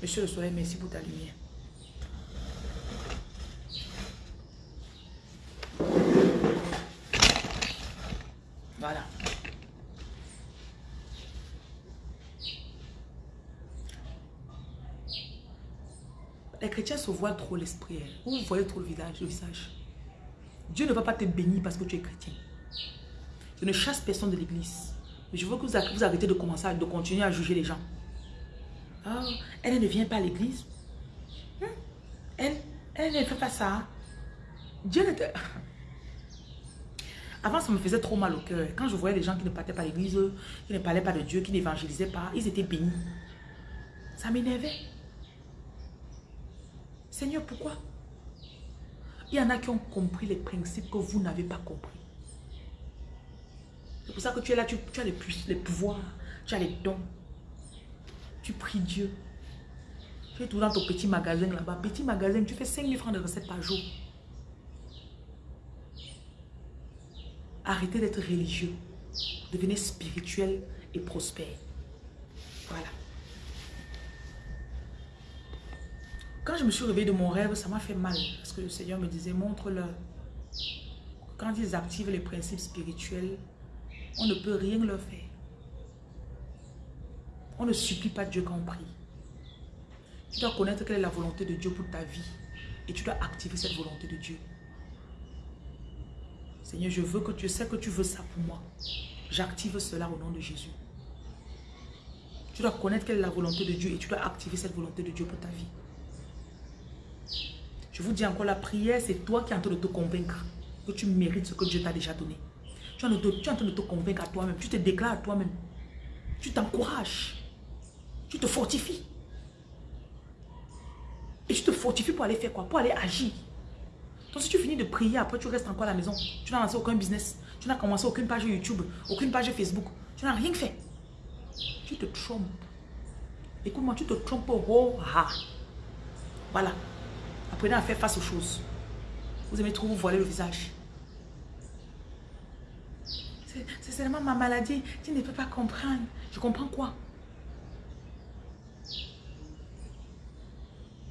Monsieur le soleil, merci pour ta lumière. Voilà. Les chrétiens se voient trop l'esprit. Hein. Vous voyez trop le visage, le visage. Dieu ne va pas te bénir parce que tu es chrétien. Je ne chasse personne de l'église. Je veux que vous arrêtez de commencer de continuer à juger les gens. Oh, elle ne vient pas à l'église. Hmm? Elle, elle ne fait pas ça. Dieu ne te... [LAUGHS] Avant, ça me faisait trop mal au cœur. Quand je voyais des gens qui ne partaient pas à l'église, qui ne parlaient pas de Dieu, qui n'évangélisaient pas, ils étaient bénis. Ça m'énervait. Seigneur, pourquoi? Il y en a qui ont compris les principes que vous n'avez pas compris. C'est pour ça que tu es là, tu, as les, les pouvoirs, tu as les dons. Tu pries Dieu. Tu es tout dans ton petit magasin là-bas. Petit magasin, tu fais 5 000 francs de recettes par jour. Arrêtez d'être religieux. Devenez spirituel et prospère. Voilà. Quand je me suis réveillée de mon rêve, ça m'a fait mal. Parce que le Seigneur me disait, montre-leur. Quand ils activent les principes spirituels, on ne peut rien leur faire. On ne supplie pas Dieu quand on prie. Tu dois connaître quelle est la volonté de Dieu pour ta vie. Et tu dois activer cette volonté de Dieu. Seigneur, je veux que tu sais que tu veux ça pour moi. J'active cela au nom de Jésus. Tu dois connaître quelle est la volonté de Dieu et tu dois activer cette volonté de Dieu pour ta vie. Je vous dis encore, la prière, c'est toi qui es en train de te convaincre que tu mérites ce que Dieu t'a déjà donné. Tu es, en train de te convaincre à toi-même. Tu te déclares à toi-même. Tu t'encourages. Tu te fortifies. Et tu te fortifies pour aller faire quoi? Pour aller agir. Donc si tu finis de prier, après tu restes encore à la maison. Tu n'as lancé aucun business. Tu n'as commencé aucune page YouTube, aucune page Facebook. Tu n'as rien fait. Tu te trompes. Écoute-moi, tu te trompes. Oh, ah. Voilà. Apprenez à faire face aux choses. Vous aimez trop vous voiler le visage. C'est seulement ma maladie. Tu ne peux pas comprendre. Je comprends quoi?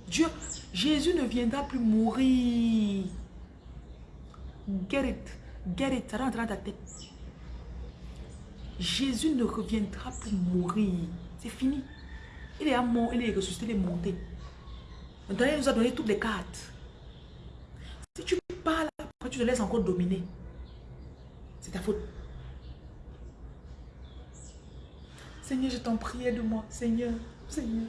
Dieu, Jésus ne viendra plus mourir. Get it. Get it. Rentre dans ta tête. Jésus ne reviendra plus mourir. C'est fini. Il est mort, il est ressuscité, il est monté. Maintenant, il nous a donné toutes les cartes. Si tu parles, tu te laisses encore dominer? C'est ta faute. Seigneur, je t'en prie, aide-moi. Seigneur, Seigneur.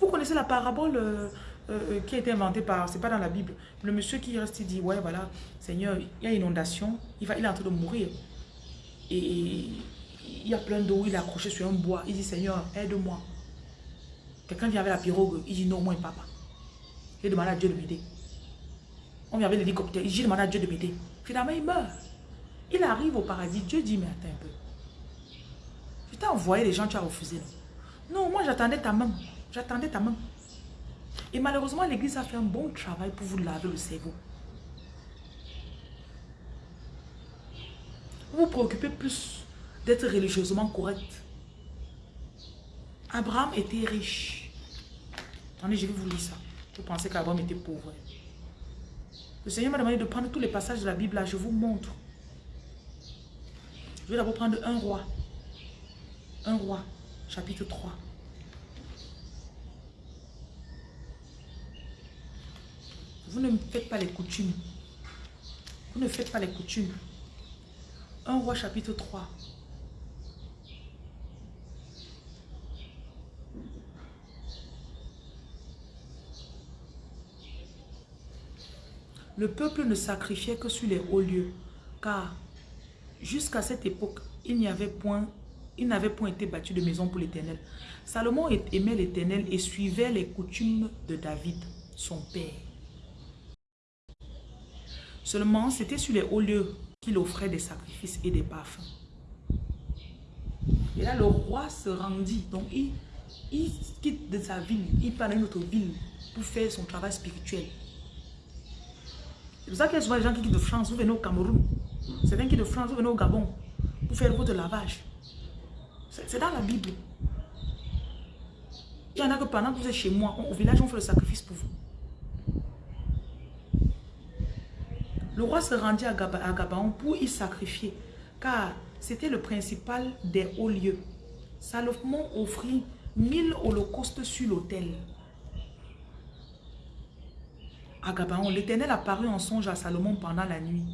Vous connaissez la parabole euh, euh, qui a été inventée par, c'est pas dans la Bible. Le monsieur qui reste, il dit, ouais, voilà, Seigneur, il y a inondation, il, va, il est en train de mourir. Et il y a plein d'eau, il est accroché sur un bois. Il dit, Seigneur, aide-moi. Quelqu'un vient avec la pirogue, il dit, non, moi, papa. Il demande à Dieu de m'aider. On vient avec l'hélicoptère, il dit, demande à Dieu de m'aider. Finalement, il meurt. Il arrive au paradis. Dieu dit, mais attends un peu. Je t'ai envoyé les gens, tu as refusé. Non, moi, j'attendais ta main. J'attendais ta main. Et malheureusement, l'église a fait un bon travail pour vous laver le cerveau. Vous vous préoccupez plus d'être religieusement correct. Abraham était riche. Attendez, je vais vous lire ça. Vous pensez qu'Abraham était pauvre. Le Seigneur m'a demandé de prendre tous les passages de la Bible là. Je vous montre. Je vais d'abord prendre un roi. Un roi, chapitre 3. Vous ne faites pas les coutumes. Vous ne faites pas les coutumes. Un roi chapitre 3. Le peuple ne sacrifiait que sur les hauts lieux, car jusqu'à cette époque, il n'y avait point, il n'avait point été battu de maison pour l'Éternel. Salomon aimait l'Éternel et suivait les coutumes de David, son père. Seulement, c'était sur les hauts lieux qu'il offrait des sacrifices et des parfums. Et là, le roi se rendit. Donc, il, quitte de sa ville, il part dans une autre ville pour faire son travail spirituel. C'est pour ça qu'il y a souvent des gens qui quittent de France, vous venez au Cameroun. C'est qui de France, vous venez au Gabon pour faire votre lavage. C'est dans la Bible. Il y en a que pendant que vous êtes chez moi, au village, on fait le sacrifice pour vous. Le roi se rendit à Gabaon pour y sacrifier, car c'était le principal des hauts lieux. Salomon offrit mille holocaustes sur l'autel à Gabaon, l'Éternel apparut en songe à Salomon pendant la nuit.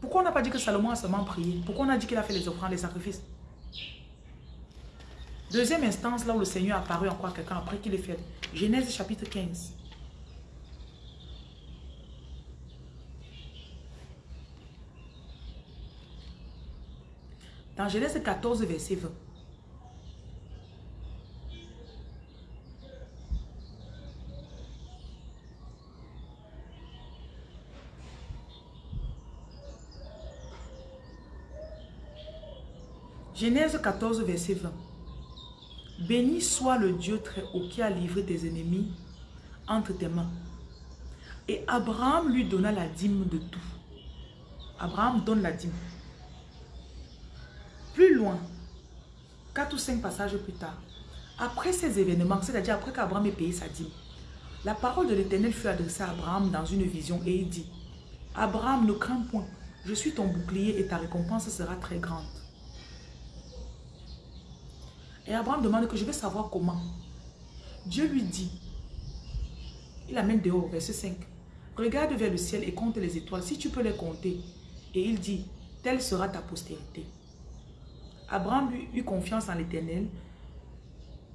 Pourquoi on n'a pas dit que Salomon a seulement prié? Pourquoi on a dit qu'il a fait les offrandes, les sacrifices? Deuxième instance, là où le Seigneur a apparu encore quelqu'un après qu'il ait fait. Genèse chapitre 15. Dans Genèse 14, verset 20. Genèse 14, verset 20. Béni soit le Dieu très haut qui a livré tes ennemis entre tes mains. Et Abraham lui donna la dîme de tout. Abraham donne la dîme. Plus loin, quatre ou cinq passages plus tard, après ces événements, c'est-à-dire après qu'Abraham ait payé sa dîme, la parole de l'Éternel fut adressée à Abraham dans une vision et il dit, Abraham, ne crains point, je suis ton bouclier et ta récompense sera très grande. Et Abraham demande que je vais savoir comment. Dieu lui dit, il amène dehors, verset 5. Regarde vers le ciel et compte les étoiles, si tu peux les compter. Et il dit, telle sera ta postérité. Abraham lui eut confiance en l'éternel,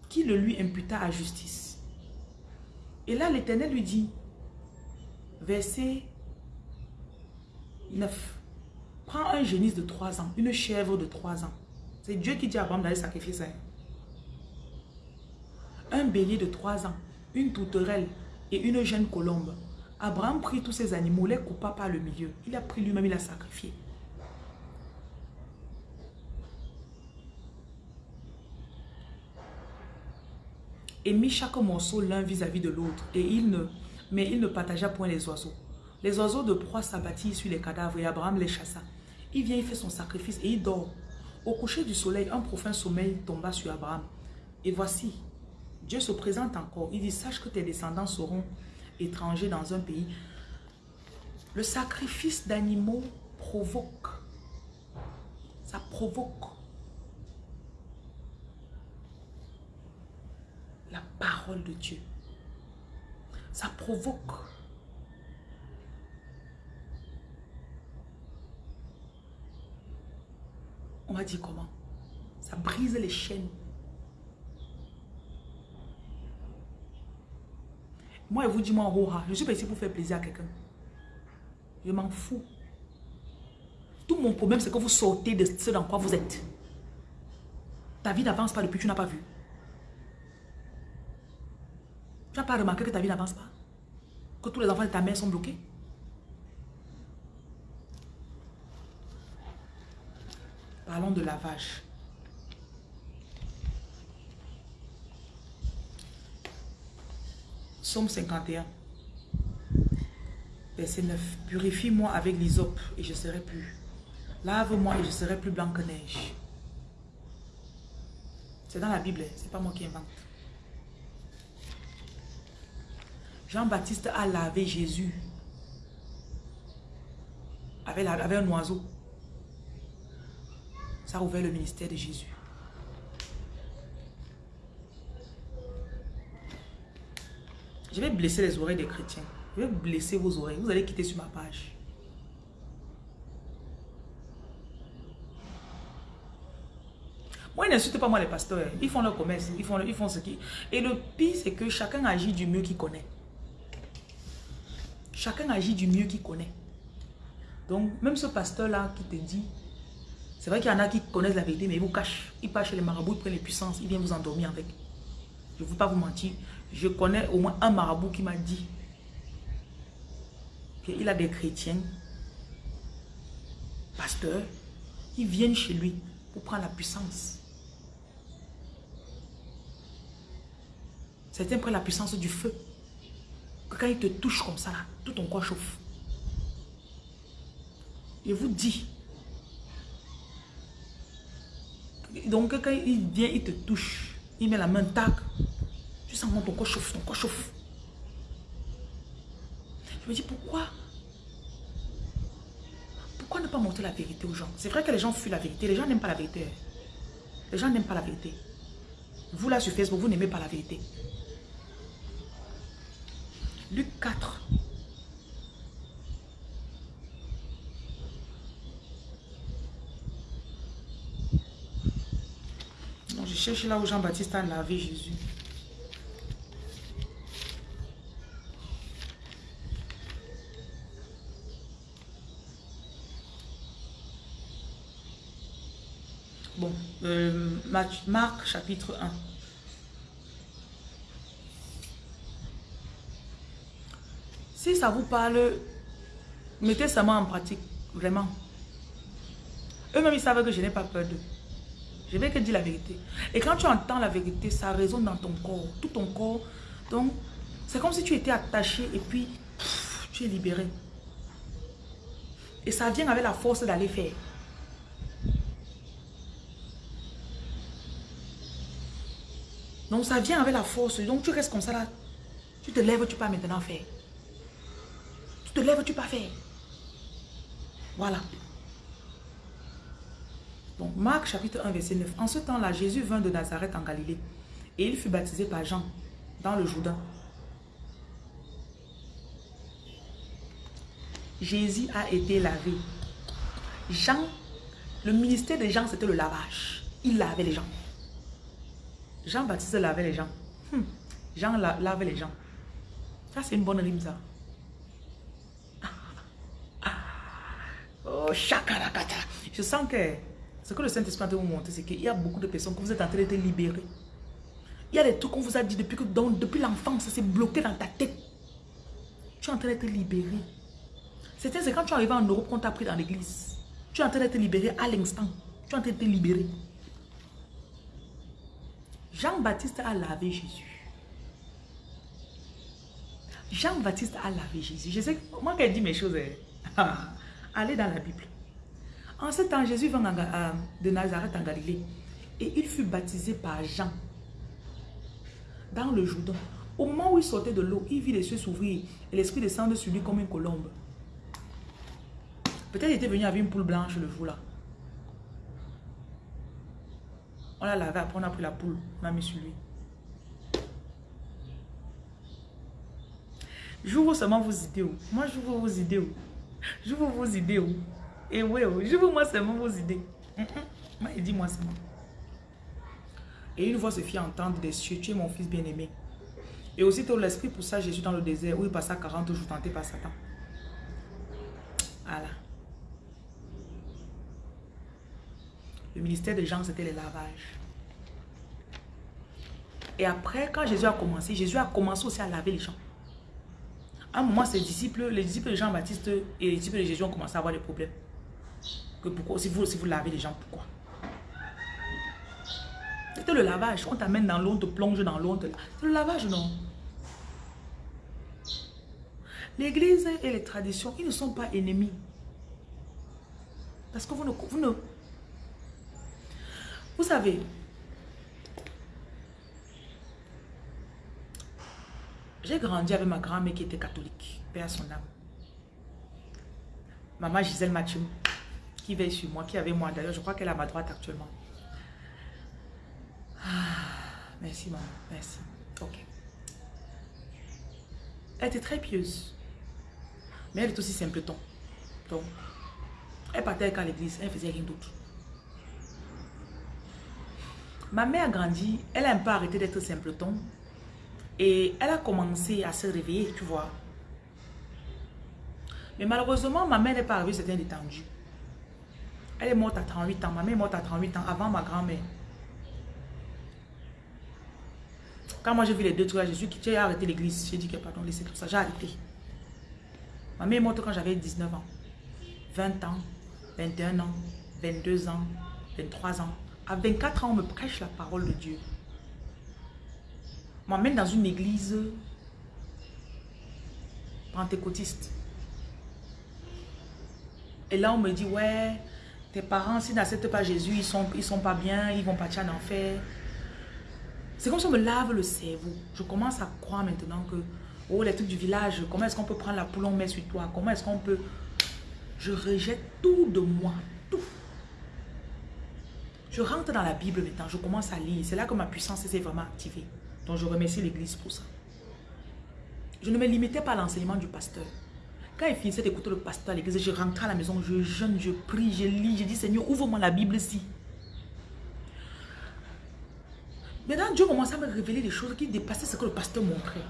qui le lui imputa à justice. Et là, l'éternel lui dit, verset 9, prends un génisse de 3 ans, une chèvre de 3 ans. C'est Dieu qui dit à Abraham d'aller sacrifier ça un bélier de trois ans, une tourterelle et une jeune colombe. Abraham prit tous ces animaux, les coupa par le milieu. Il a pris lui-même, il a sacrifié. Et mit chaque morceau l'un vis-à-vis de l'autre. Et il ne, mais il ne partagea point les oiseaux. Les oiseaux de proie s'abattirent sur les cadavres et Abraham les chassa. Il vient, il fait son sacrifice et il dort. Au coucher du soleil, un profond sommeil tomba sur Abraham. Et voici, Dieu se présente encore. Il dit, sache que tes descendants seront étrangers dans un pays. Le sacrifice d'animaux provoque. Ça provoque. La parole de Dieu. Ça provoque. On va dire comment? Ça brise les chaînes. Moi, je vous dis, moi, je suis pas ici pour faire plaisir à quelqu'un. Je m'en fous. Tout mon problème, c'est que vous sortez de ce dans quoi vous êtes. Ta vie n'avance pas depuis que tu n'as pas vu. Tu n'as pas remarqué que ta vie n'avance pas? Que tous les enfants de ta mère sont bloqués? Parlons de lavage. Somme 51. Verset 9. Purifie-moi avec l'hysope et je serai plus. Lave-moi et je serai plus blanc que neige. C'est dans la Bible, hein. c'est pas moi qui invente. Jean-Baptiste a lavé Jésus avec, avec un oiseau. Ça a ouvert le ministère de Jésus. Je vais blesser les oreilles des chrétiens. Je vais blesser vos oreilles. Vous allez quitter sur ma page. Moi, ils n'insultent pas moi les pasteurs. Ils font leur commerce. Ils font, ils font ce qui... Et le pire, c'est que chacun agit du mieux qu'il connaît. Chacun agit du mieux qu'il connaît. Donc, même ce pasteur-là qui te dit, c'est vrai qu'il y en a qui connaissent la vérité, mais ils vous cachent. Ils passent chez les marabouts, ils prennent les puissances, ils viennent vous endormir avec. Je ne veux pas vous mentir. Je connais au moins un marabout qui m'a dit qu'il a des chrétiens, pasteurs, qui viennent chez lui pour prendre la puissance. Certains prennent la puissance du feu. Quand il te touche comme ça, tout ton corps chauffe. Je vous dis. Donc quand il vient, il te touche. Il met la main, tac. Tu sens ton corps chauffe, ton corps chauffe. Je me dis pourquoi? Pourquoi ne pas montrer la vérité aux gens? C'est vrai que les gens fuient la vérité. Les gens n'aiment pas la vérité. Les gens n'aiment pas la vérité. Vous là sur Facebook, vous n'aimez pas la vérité. Luc 4. Je cherche là où Jean-Baptiste a lavé Jésus. Bon, euh, Marc chapitre 1. Si ça vous parle, mettez ça en pratique, vraiment. Eux-mêmes, ils savent que je n'ai pas peur d'eux. Je vais que dire la vérité. Et quand tu entends la vérité, ça résonne dans ton corps, tout ton corps. Donc, c'est comme si tu étais attaché et puis tu es libéré. Et ça vient avec la force d'aller faire. Donc ça vient avec la force. Donc tu restes comme ça là. Tu te lèves, tu peux maintenant faire. Tu te lèves, tu peux faire. Voilà. Donc Marc chapitre 1 verset 9. En ce temps-là, Jésus vint de Nazareth en Galilée. Et il fut baptisé par Jean dans le Jourdain. Jésus a été lavé. Jean, le ministère de Jean, c'était le lavage. Il lavait les gens. Jean-Baptiste lavait les gens. Hmm. Jean lavait les gens. Ça, c'est une bonne rime, ça. [LAUGHS] Oh, chakarakata. Je sens que ce que le Saint-Esprit de vous montrer, c'est qu'il y a beaucoup de personnes que vous êtes en train d'être libérées. Il y a des trucs qu'on vous a dit depuis, que, depuis l'enfance, ça s'est bloqué dans ta tête. Tu es en train d'être libéré. C'était c'est quand tu arrives en Europe qu'on t'a pris dans l'église. Tu es en train d'être libéré à l'instant. Tu es en train d'être libéré. Jean-Baptiste a lavé Jésus. Jean-Baptiste a lavé Jésus. Je sais, moi quand dit mes choses, hein. [LAUGHS] allez dans la Bible. En ce temps, Jésus vint de Nazareth en Galilée et il fut baptisé par Jean dans le Jourdain. Au moment où il sortait de l'eau, il vit les cieux s'ouvrir et l'esprit descendre sur lui comme une colombe. Peut-être il était venu avec une poule blanche le jour-là. On l'a lavé, après on a pris la poule, on l'a mis sur lui. J'ouvre seulement vos idées. Moi, j'ouvre vos idées. J'ouvre vos idées. Et oui, j'ouvre moi seulement vos idées. Moi, il dit moi seulement. Et une voix se fit entendre des cieux, tu es mon fils bien-aimé. Et aussitôt l'esprit poussa Jésus dans le désert où il passa 40 jours tenté par Satan. Voilà. Le ministère de Jean, c'était le lavage. Et après, quand Jésus a commencé, Jésus a commencé aussi à laver les gens. À un moment, ses disciples, les disciples de Jean-Baptiste et les disciples de Jésus ont commencé à avoir des problèmes. Pourquoi, si vous, si vous lavez les gens, pourquoi? C'était le lavage. On t'amène dans l'eau, on te plonge dans l'eau. C'est le lavage, non? L'église et les traditions, ils ne sont pas ennemis. Parce que vous ne... Vous, ne, vous savez, j'ai grandi avec ma grand-mère qui était catholique, père son âme. Maman Gisèle Mathieu, qui veille sur moi, qui avait moi d'ailleurs, je crois qu'elle est à ma droite actuellement. Ah, merci maman, merci. Ok. Elle était très pieuse. Mais elle est aussi simpleton. Donc, elle partait à l'église, elle faisait rien d'autre. Ma mère a grandi, elle a un peu arrêté d'être simpleton. Et elle a commencé à se réveiller, tu vois. Mais malheureusement, ma mère n'est pas arrivée, c'était détendu. Elle est morte à 38 ans. Ma mère est morte à 38 ans, avant ma grand-mère. Quand moi j'ai vu les deux trucs, Jésus qui j'ai arrêté l'église. J'ai dit que pardon, laissez tout ça. J'ai arrêté. Ma mère est morte quand j'avais 19 ans. 20 ans, 21 ans, 22 ans, 23 ans. À 24 ans, on me prêche la parole de Dieu. On m'emmène dans une église pentecôtiste. Et là, on me dit, ouais, tes parents, s'ils n'acceptent pas Jésus, ils sont, ils sont pas bien, ils vont partir en enfer. C'est comme si on me lave le cerveau. Je commence à croire maintenant que Oh, les trucs du village, comment est-ce qu'on peut prendre la poule, on met sur toi? Comment est-ce qu'on peut... Je rejette tout de moi, tout. Je rentre dans la Bible maintenant, je commence à lire. C'est là que ma puissance s'est vraiment activée. Donc je remercie l'église pour ça. Je ne me limitais pas à l'enseignement du pasteur. Quand il finissait d'écouter le pasteur à l'église, je rentrais à la maison, je jeûne, je prie, je lis, je dis Seigneur, ouvre-moi la Bible ici. Maintenant, Dieu commençait à me révéler des choses qui dépassaient ce que le pasteur montrait.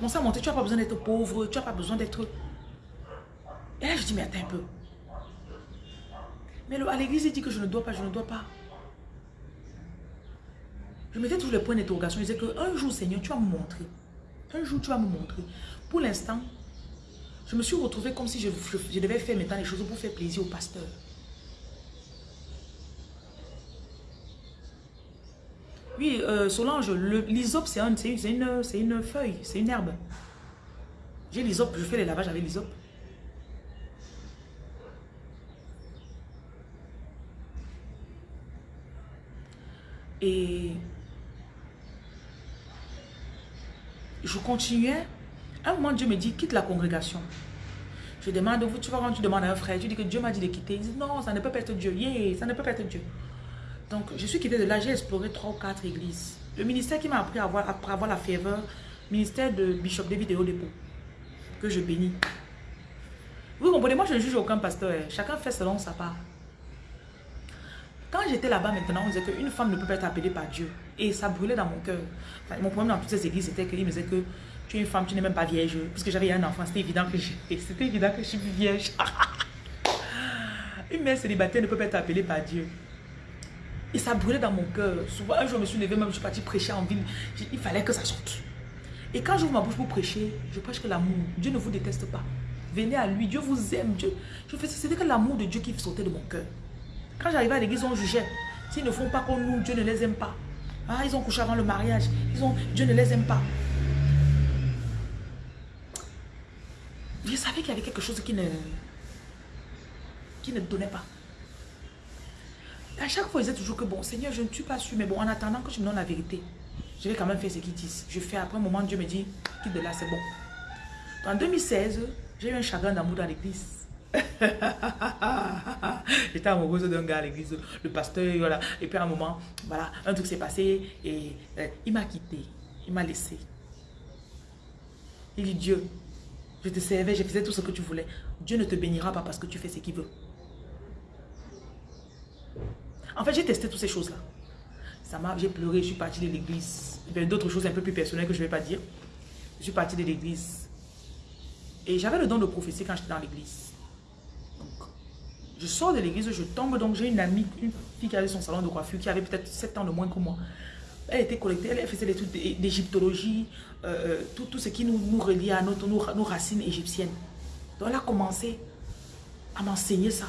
Mon sang monter, tu n'as pas besoin d'être pauvre, tu n'as pas besoin d'être... Et là, je dis, mais attends un peu. Mais à l'église, il dit que je ne dois pas, je ne dois pas. Je mettais toujours les points d'interrogation. Je disais qu'un jour, Seigneur, tu vas me montrer. Un jour, tu vas me montrer. Pour l'instant, je me suis retrouvée comme si je, devais faire maintenant les choses pour faire plaisir au pasteur. Oui, euh, Solange, l'isop, c'est une, une feuille, c'est une herbe. J'ai l'isop, je fais les lavages avec l'isop. Et je continuais. À un moment, Dieu me dit, quitte la congrégation. Je demande, tu vas quand tu demandes à un frère, tu dis que Dieu m'a dit de quitter. Il dit, non, ça ne peut pas être Dieu. Yeah, ça ne peut pas être Dieu. Donc, je suis quitté de là, j'ai exploré trois ou quatre églises. Le ministère qui m'a appris à avoir, après avoir la faveur, ministère de Bishop David dépôt, que je bénis. Vous comprenez, moi je ne juge aucun pasteur, hein. chacun fait selon sa part. Quand j'étais là-bas maintenant, on disait qu'une femme ne peut pas être appelée par Dieu. Et ça brûlait dans mon cœur. mon problème dans toutes ces églises, c'était qu'ils me disaient que tu es une femme, tu n'es même pas vierge. Puisque j'avais un enfant, c'était évident que [LAUGHS] c'était évident que je suis vierge. [LAUGHS] une mère célibataire ne peut pas être appelée par Dieu. Et ça brûlait dans mon cœur. Souvent, un jour, je me suis levée, même je suis partie prêcher en ville. Il fallait que ça sorte. Et quand j'ouvre ma bouche pour prêcher, je prêche que l'amour. Dieu ne vous déteste pas. Venez à lui, Dieu vous aime. Dieu. Je c'était que l'amour de Dieu qui sautait de mon cœur. Quand j'arrivais à l'église, on jugeait. S'ils ne font pas comme nous, Dieu ne les aime pas. Ah, ils ont couché avant le mariage. Ils ont, Dieu ne les aime pas. Je savais qu'il y avait quelque chose qui ne, qui ne donnait pas. À chaque fois, ils disaient toujours que bon, Seigneur, je ne suis pas sûr, mais bon, en attendant que tu me donnes la vérité, je vais quand même faire ce qu'ils disent. Je fais après un moment, Dieu me dit, quitte de là, c'est bon. En 2016, j'ai eu un chagrin d'amour dans l'église. [LAUGHS] J'étais amoureuse d'un gars à l'église, le pasteur, voilà. Et puis à un moment, voilà, un truc s'est passé et euh, il m'a quitté, il m'a laissé. Il dit Dieu, je te servais, je faisais tout ce que tu voulais. Dieu ne te bénira pas parce que tu fais ce qu'il veut. En fait, j'ai testé toutes ces choses-là. Ça m'a, j'ai pleuré, je suis partie de l'église. D'autres choses un peu plus personnelles que je ne vais pas dire. Je suis partie de l'église. Et j'avais le don de prophétie quand j'étais dans l'église. Donc, je sors de l'église, je tombe. Donc, j'ai une amie, une fille qui avait son salon de coiffure, qui avait peut-être 7 ans de moins que moi. Elle était collectée, elle faisait des trucs d'égyptologie, euh, euh, tout, ce qui nous, nous relie à notre, nos, racines égyptiennes. Donc, elle a commencé à m'enseigner ça.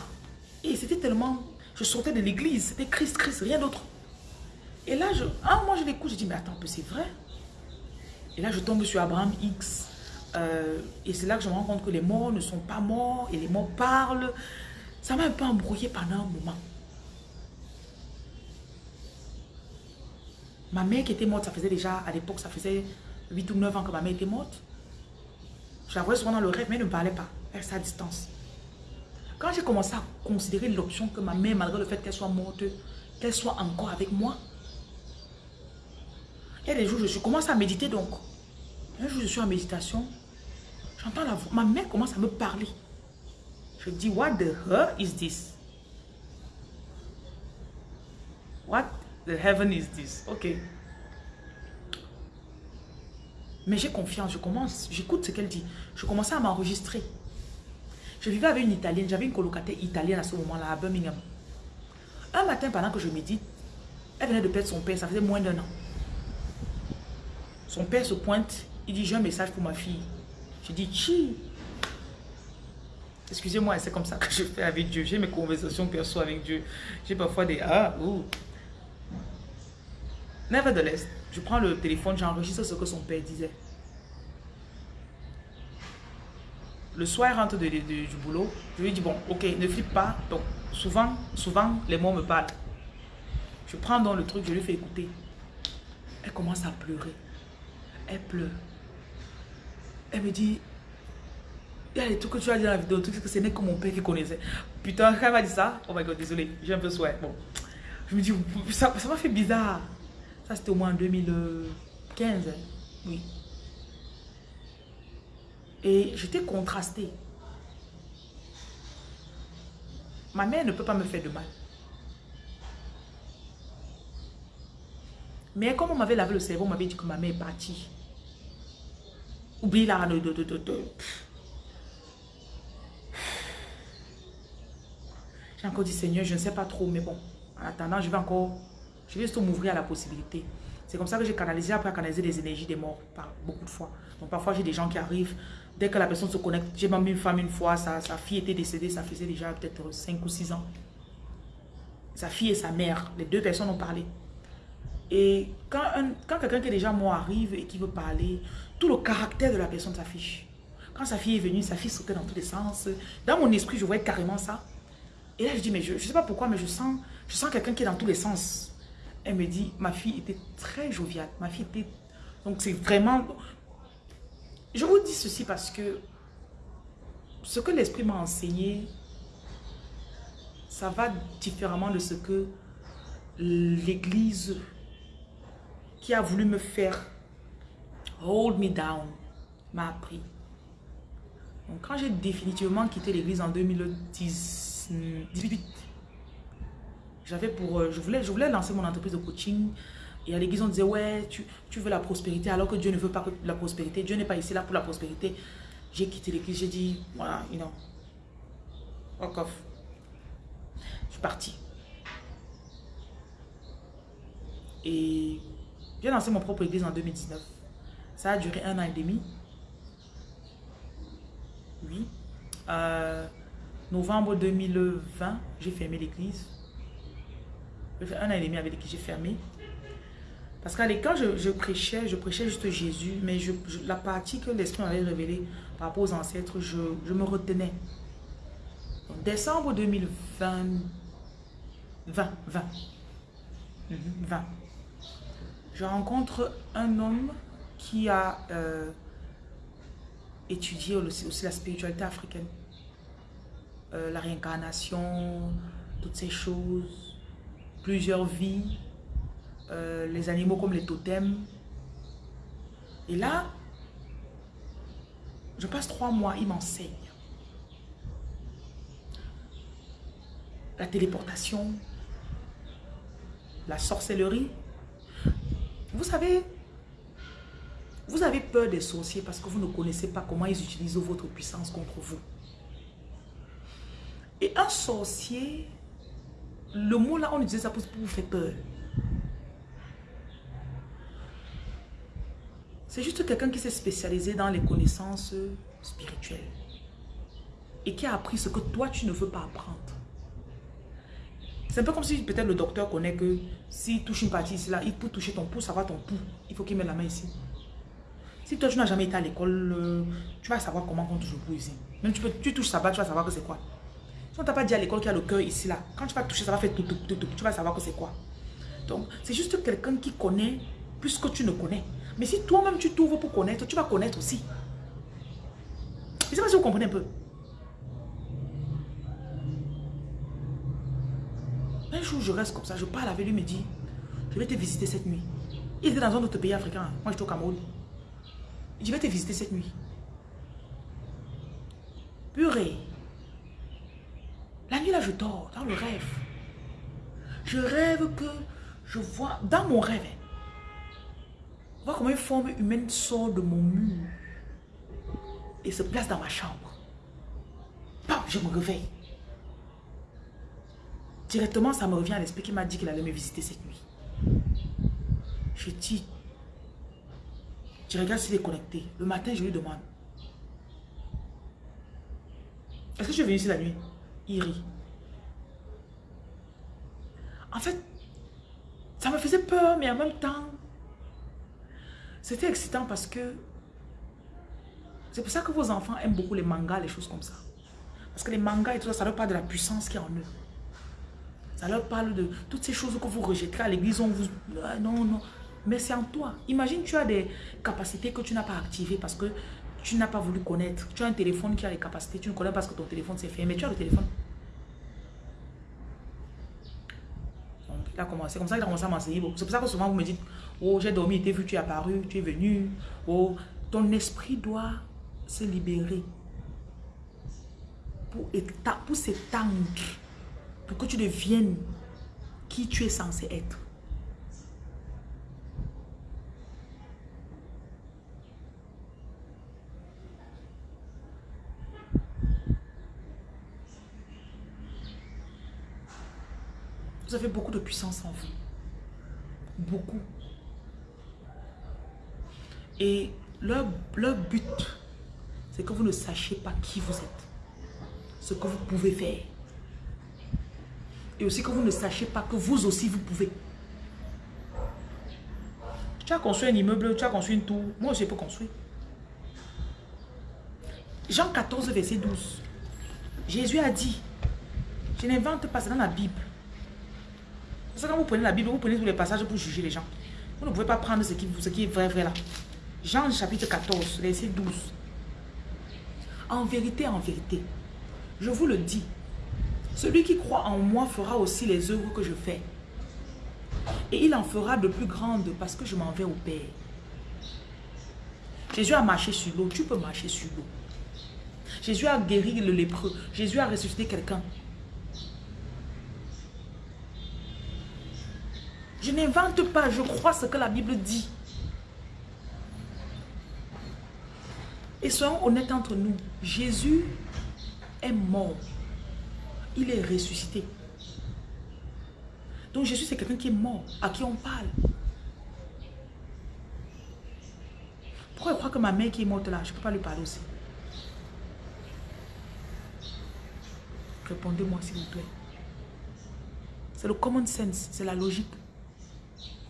Et c'était tellement... Je sortais de l'église, c'était Christ, Christ, rien d'autre. Et là, ah, moi je l'écoute, je dis, mais attends, c'est vrai. Et là, je tombe sur Abraham X. Euh, et c'est là que je me rends compte que les morts ne sont pas morts et les morts parlent. Ça m'a un peu embrouillé pendant un moment. Ma mère qui était morte, ça faisait déjà, à l'époque, ça faisait 8 ou 9 ans que ma mère était morte. Je la voyais souvent dans le rêve, mais elle ne parlait pas. Elle à distance. Quand j'ai commencé à considérer l'option que ma mère, malgré le fait qu'elle soit morte, qu'elle soit encore avec moi, il y a des jours, je commence à méditer donc. Un jour, je suis en méditation. J'entends la voix. Ma mère commence à me parler. Je dis, what the hell is this? What the heaven is this? Ok. Mais j'ai confiance, je commence, j'écoute ce qu'elle dit. Je commençais à m'enregistrer. Je vivais avec une Italienne, j'avais une colocataire italienne à ce moment-là, à Birmingham. Un matin, pendant que je médite, elle venait de perdre son père, ça faisait moins d'un an. Son père se pointe, il dit, j'ai un message pour ma fille. Je dis, chi? Excusez-moi, c'est comme ça que je fais avec Dieu. J'ai mes conversations perso avec Dieu. J'ai parfois des ah, ouh. Nevertheless, je prends le téléphone, j'enregistre ce que son père disait. Le soir, rentre du boulot. Je lui dis, bon, ok, ne flippe pas. Donc, souvent, souvent, les mots me parlent. Je prends donc le truc, je lui fais écouter. Elle commence à pleurer. Elle pleure. Elle me dit, il y a des trucs que tu as dit dans la vidéo, trucs que ce n'est que mon père qui connaissait. Putain, quand elle m'a dit ça, oh my god, désolé, j'ai un peu souhait. Bon, je me dis, ça m'a fait bizarre. Ça, c'était au moins en 2015. Oui. Et j'étais contrastée. Ma mère ne peut pas me faire de mal. Mais comme on m'avait lavé le cerveau, on m'avait dit que ma mère est partie. Oublie là de, de, de, de. J'ai encore dit, Seigneur, je ne sais pas trop, mais bon, en attendant, je vais encore, je vais juste m'ouvrir à la possibilité. C'est comme ça que j'ai canalisé, après canaliser les énergies des morts, beaucoup de fois. Donc parfois, j'ai des gens qui arrivent, dès que la personne se connecte, j'ai même une femme une fois, sa, fille était décédée, ça faisait déjà peut-être 5 ou 6 ans. Sa fille et sa mère, les deux personnes ont parlé. Et quand, quand quelqu'un qui est déjà mort arrive et qui veut parler, tout le caractère de la personne s'affiche. Quand sa fille est venue, sa fille sautait dans tous les sens. Dans mon esprit, je voyais carrément ça. Et là, je dis, mais je ne sais pas pourquoi, mais je sens, je sens quelqu'un qui est dans tous les sens. Elle me dit, ma fille était très joviale. Ma fille était... Donc, c'est vraiment... Je vous dis ceci parce que ce que l'Esprit m'a enseigné, ça va différemment de ce que l'Église qui a voulu me faire hold me down m'a appris. Donc, quand j'ai définitivement quitté l'église en 2018, j'avais pour, euh, je voulais, je voulais lancer mon entreprise de coaching. Et à l'église, on disait, ouais, tu, tu, veux la prospérité, alors que Dieu ne veut pas la prospérité. Dieu n'est pas ici là pour la prospérité. J'ai quitté l'église, j'ai dit, voilà, you know, fuck off. Je suis parti. Et j'ai lancé mon propre église en 2019. Ça a duré un an et demi. Oui. Euh, novembre 2020, j'ai fermé l'église. Un an et demi avec l'église, j'ai fermé. Parce que quand je, prêchais, je prêchais juste Jésus, mais je, la partie que l'Esprit allait révéler par rapport aux ancêtres, je, me retenais. décembre 2020, 20, 20, 20, je rencontre un homme qui a euh, étudié aussi, la spiritualité africaine. Euh, la réincarnation, toutes ces choses, plusieurs vies, euh, les animaux comme les totems. Et là, je passe trois mois, il m'enseigne. La téléportation, la sorcellerie. Vous savez, vous avez peur des sorciers parce que vous ne connaissez pas comment ils utilisent votre puissance contre vous. Et un sorcier, le mot là, on utilise ça pour vous faire peur. C'est juste quelqu'un qui s'est spécialisé dans les connaissances spirituelles. Et qui a appris ce que toi, tu ne veux pas apprendre. C'est un peu comme si peut-être le docteur connaît que s'il touche une partie ici, là, il peut toucher ton pouce, savoir ton pouls. Il faut qu'il mette la main ici. Si toi, tu n'as jamais été à l'école, euh, tu vas savoir comment on touche le pouls ici. Même tu, peux, tu touches ça bas, tu vas savoir que c'est quoi. On t'a pas dit à l'école qu'il y a le cœur ici, là, quand tu vas toucher, ça va faire tout, tout, tout, tout. Tu vas savoir que c'est quoi. Donc, c'est juste quelqu'un qui connaît plus que tu ne connais. Mais si toi-même tu t'ouvres pour connaître, tu vas connaître aussi. Je sais pas si vous comprenez un peu. Un jour, je reste comme ça, je parle avec lui, il me dit, je vais te visiter cette nuit. Il était dans un autre pays africain. Moi, j'étais au Cameroun. Je vais te visiter cette nuit. Purée. La nuit, là, je dors, dans le rêve. Je rêve que je vois, dans mon rêve, Vois comment une forme humaine sort de mon mur et se place dans ma chambre. Pam, je me réveille. Directement, ça me revient à l'esprit qui m'a dit qu'il allait me visiter cette nuit. Je dis, je regarde s'il est connecté. Le matin, je lui demande, est-ce que je viens ici la nuit? Il rit. En fait, ça me faisait peur, mais en même temps, c'était excitant parce que c'est pour ça que vos enfants aiment beaucoup les mangas, les choses comme ça. Parce que les mangas et tout ça, ça leur parle de la puissance qui est en eux. Ça leur parle de toutes ces choses que vous rejetez à l'église. On vous... Ah, non, non. Mais c'est en toi. Imagine, tu as des capacités que tu n'as pas activées parce que tu n'as pas voulu connaître. Tu as un téléphone qui a les capacités. Tu ne connais pas parce que ton téléphone s'est fait. Mais tu as le téléphone. C'est comme ça qu'il a commencé à m'enseigner. C'est pour ça que souvent vous me dites, oh j'ai dormi, t'es vu, tu es apparu, tu es venu. Oh, ton esprit doit se libérer pour, pour s'étendre, pour que tu deviennes qui tu es censé être. Vous avez beaucoup de puissance en vous. Beaucoup. Et leur, leur but, c'est que vous ne sachiez pas qui vous êtes. Ce que vous pouvez faire. Et aussi que vous ne sachiez pas que vous aussi, vous pouvez. Tu as construit un immeuble, tu as construit une tour. Moi aussi, je peux construire. Jean 14, verset 12. Jésus a dit, je n'invente pas, c'est dans la Bible. Que quand vous prenez la Bible, vous prenez tous les passages pour juger les gens. Vous ne pouvez pas prendre ce qui, ce qui est vrai, vrai là. Jean chapitre 14, verset 12. En vérité, en vérité, je vous le dis, celui qui croit en moi fera aussi les œuvres que je fais. Et il en fera de plus grandes parce que je m'en vais au Père. Jésus a marché sur l'eau, tu peux marcher sur l'eau. Jésus a guéri le lépreux. Jésus a ressuscité quelqu'un. Je n'invente pas, je crois ce que la Bible dit. Et soyons honnêtes entre nous, Jésus est mort. Il est ressuscité. Donc Jésus, c'est quelqu'un qui est mort, à qui on parle. crois que ma mère qui est morte là, je ne peux pas lui parler aussi? Répondez-moi s'il vous plaît. C'est le common sense, c'est la logique.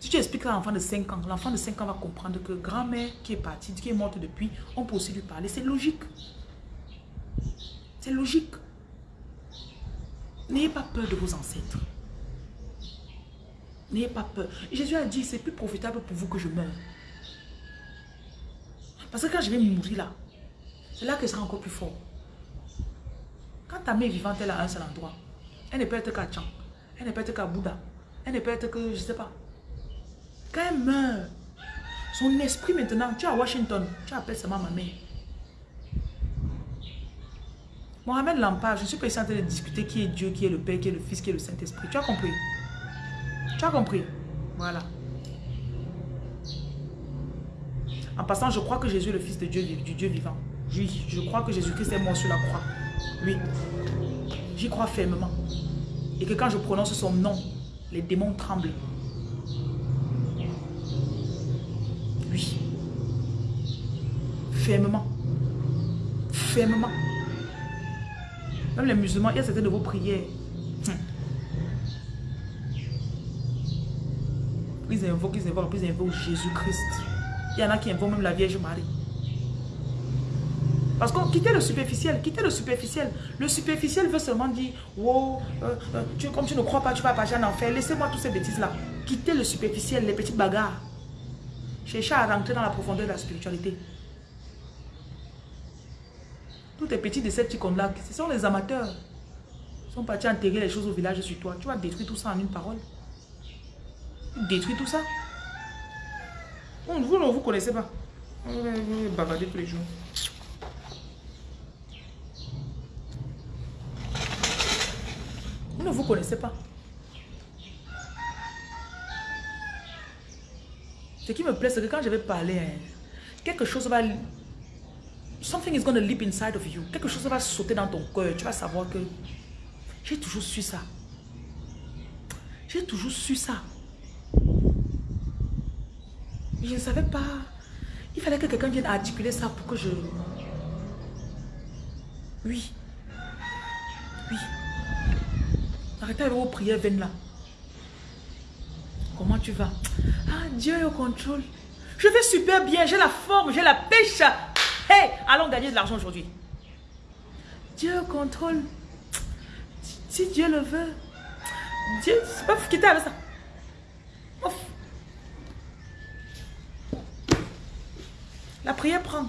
Si tu expliques à l'enfant de 5 ans, l'enfant de 5 ans va comprendre que grand-mère qui est partie, qui est morte depuis, on peut aussi lui parler. C'est logique. C'est logique. N'ayez pas peur de vos ancêtres. N'ayez pas peur. Jésus a dit, c'est plus profitable pour vous que je meure. Parce que quand je vais mourir là, c'est là que sera encore plus fort. Quand ta mère vivante est à un seul endroit, elle ne peut être qu'à Tchang, elle ne peut être qu'à Bouddha, elle ne peut être que, je ne sais pas. Quand elle meurt, son esprit maintenant, tu es à Washington, tu appelles seulement ma mère. Mohamed Lampard, je suis pas en train de discuter qui est Dieu, qui est le Père, qui est le Fils, qui est le Saint-Esprit. Tu as compris? Tu as compris? Voilà. En passant, je crois que Jésus est le Fils de Dieu, du Dieu vivant. Oui, je crois que Jésus-Christ est mort sur la croix. Oui. J'y crois fermement. Et que quand je prononce son nom, les démons tremblent. Oui. Fermement. Fermement. Même les musulmans, il y a certaines de vos prières. Hum. Ils invoquent, ils invoquent, ils invoquent Jésus-Christ. Il y en a qui invoquent même la Vierge Marie. Parce que quittez le superficiel, quittez le superficiel. Le superficiel veut seulement dire, wow, euh, euh, tu, comme tu ne crois pas, tu vas passer en enfer. Laissez-moi toutes ces bêtises-là. Quittez le superficiel, les petites bagarres. Cherchez à rentrer dans la profondeur de la spiritualité. Tous les petits Decepticons-là, ce sont les amateurs. Ils sont partis enterrer les choses au village sur toi. Tu vas détruire tout ça en une parole. Détruire tout ça. Vous ne vous connaissez pas. Vous bavardez tous les jours. Vous ne vous connaissez pas. Ce qui me plaît, c'est que quand je vais parler, hein, quelque chose va something is going to leap inside of you. Quelque chose va sauter dans ton cœur. Tu vas savoir que j'ai toujours su ça. J'ai toujours su ça. Je ne savais pas. Il fallait que quelqu'un vienne articuler ça pour que je... Oui. Oui. Arrêtez avec vos prières vaines là. Comment tu vas? Ah, Dieu est au contrôle. Je vais super bien, j'ai la forme, j'ai la pêche. Hey, allons gagner de l'argent aujourd'hui. Dieu contrôle. Si Dieu le veut. Dieu, c'est pas quitter avec ça. La prière prend.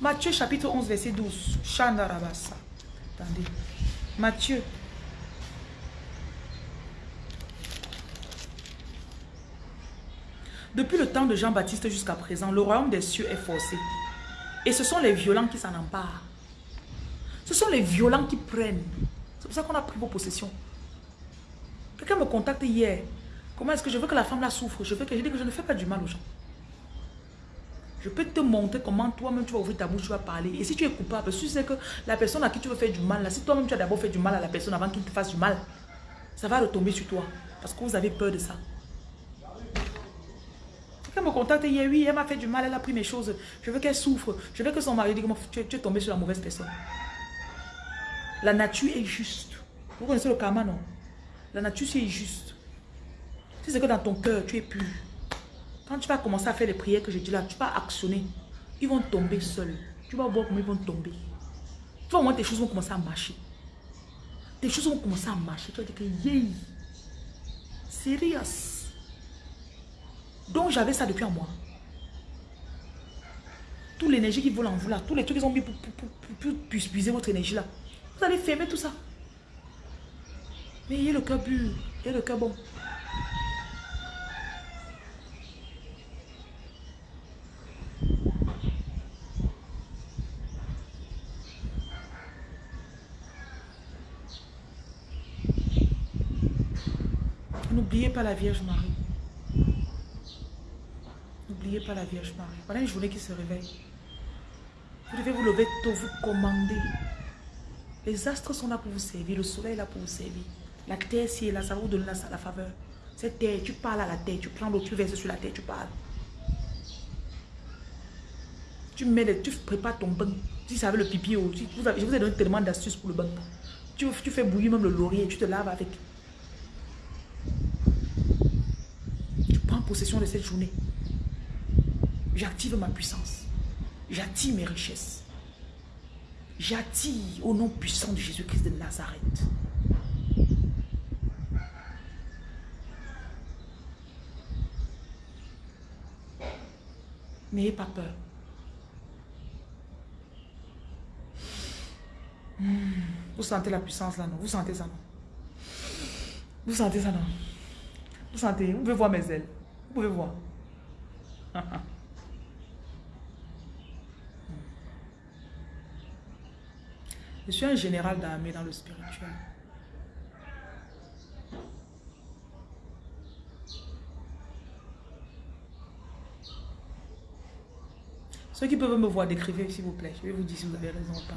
Matthieu chapitre 11 verset 12. Chandarabasa. Attendez. Matthieu. Depuis le temps de Jean-Baptiste jusqu'à présent, le royaume des cieux est forcé. Et ce sont les violents qui s'en emparent. Ce sont les violents qui prennent. C'est pour ça qu'on a pris vos possessions. Quelqu'un me contacte hier. Comment est-ce que je veux que la femme la souffre? Je veux que je dis que je ne fais pas du mal aux gens. Je peux te montrer comment toi-même tu vas ouvrir ta bouche, tu vas parler. Et si tu es coupable, si tu sais que la personne à qui tu veux faire du mal, si toi-même tu as d'abord fait du mal à la personne avant qu'il te fasse du mal, ça va retomber sur toi. Parce que vous avez peur de ça. Quelqu'un me contacte oui, elle m'a fait du mal, elle a pris mes choses. Je veux qu'elle souffre. Je veux que son mari dise tu, tu es tombé sur la mauvaise personne. La nature est juste. Vous connaissez le karma, non? La nature, c'est juste. C'est que dans ton cœur, tu es pur. Quand tu vas commencer à faire les prières que je dis là, tu vas actionner. Ils vont tomber seuls. Tu vas voir comment ils vont tomber. Tu vas voir tes choses vont commencer à marcher. Tes choses vont commencer à marcher. Tu vas dire que, yeah, serious. Donc j'avais ça depuis un mois. Toute l'énergie qui vole en vous là, tous les trucs qu'ils ont mis pour, pour, puiser votre énergie là. Vous allez fermer tout ça. Mais il y a le cœur pur, il y a le cœur bon. N'oubliez pas la Vierge Marie. N'oubliez pas la Vierge Marie. Voilà une journée qui se réveille. Vous devez vous lever tôt, vous commander. Les astres sont là pour vous servir, le soleil est là pour vous servir. La terre, si est là, ça vous donner la, faveur. Cette terre, tu parles à la terre, tu prends l'eau, tu verses sur la terre, tu parles. Tu mets tu prépares ton bain. Tu savais le pipi, vous je vous ai donné tellement d'astuces pour le bain. Tu fais bouillir même le laurier, tu te laves avec. Tu prends possession de cette journée. J'active ma puissance. J'attire mes richesses. J'attire au nom puissant de Jésus-Christ de Nazareth. N'ayez pas peur. Hmm. Vous sentez la puissance là, non? Vous sentez ça, non? Vous sentez ça, non? Vous sentez? Vous pouvez voir mes ailes. Vous pouvez voir. [LAUGHS] Je suis un général d'armée dans le spirituel. Ceux qui peuvent me voir, décrivez s'il vous plaît. Je vais vous dire si vous avez raison ou pas.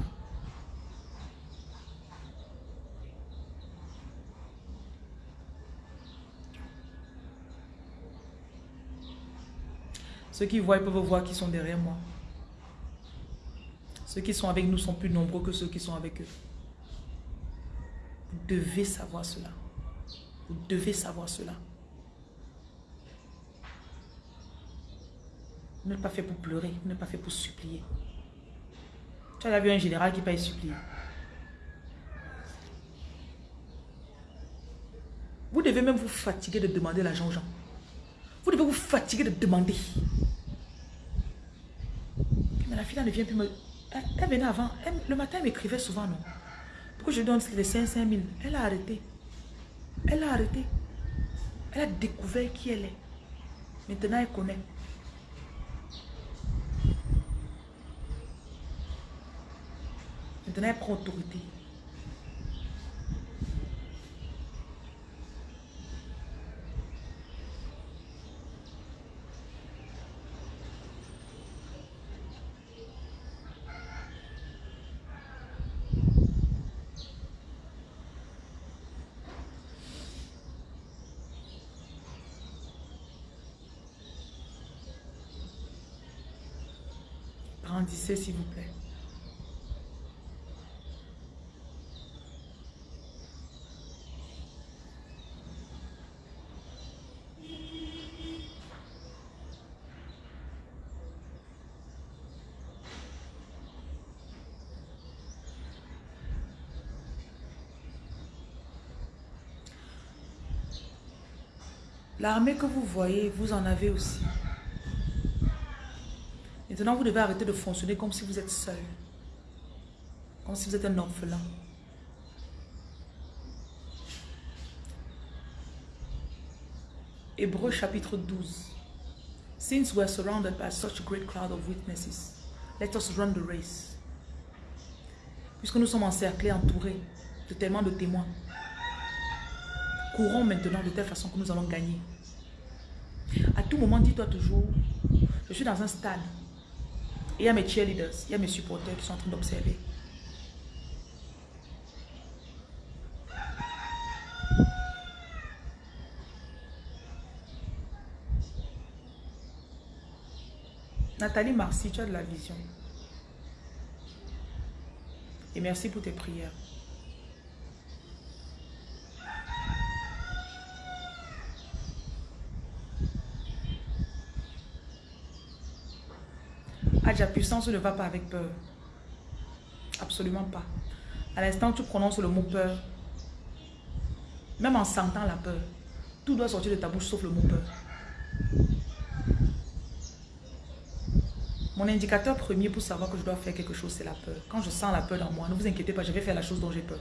Ceux qui voient, ils peuvent voir qui sont derrière moi. Ceux qui sont avec nous sont plus nombreux que ceux qui sont avec eux. Vous devez savoir cela. Vous devez savoir cela. Vous n'êtes pas fait pour pleurer, vous n'êtes pas fait pour supplier. Tu as vu un général qui paye supplier. Vous devez même vous fatiguer de demander l'argent aux gens. Vous devez vous fatiguer de demander. Mais la fille ne vient plus me... Elle, venait avant. le matin, elle m'écrivait souvent, non. Pourquoi je donne les 5 000 Elle a arrêté. Elle a arrêté. Elle a découvert qui elle est. Maintenant, elle connaît. Maintenant, elle prend autorité. Grandissez, s'il vous plaît. L'armée que vous voyez, vous en avez aussi. Maintenant, vous devez arrêter de fonctionner comme si vous êtes seul. Comme si vous êtes un orphelin. Hébreu chapitre 12. Since we are surrounded by such a great cloud of witnesses, let us run the race. Puisque nous sommes encerclés, entourés de tellement de témoins, courons maintenant de telle façon que nous allons gagner. À tout moment, dis-toi toujours, je suis dans un stade. Et il y a mes cheerleaders, il y a mes supporters qui sont en train d'observer. Nathalie Marcy, tu as de la vision. Et merci pour tes prières. La puissance ne va pas avec peur. Absolument pas. À l'instant tu prononces le mot peur, même en sentant la peur, tout doit sortir de ta bouche sauf le mot peur. Mon indicateur premier pour savoir que je dois faire quelque chose, c'est la peur. Quand je sens la peur dans moi, ne vous inquiétez pas, je vais faire la chose dont j'ai peur.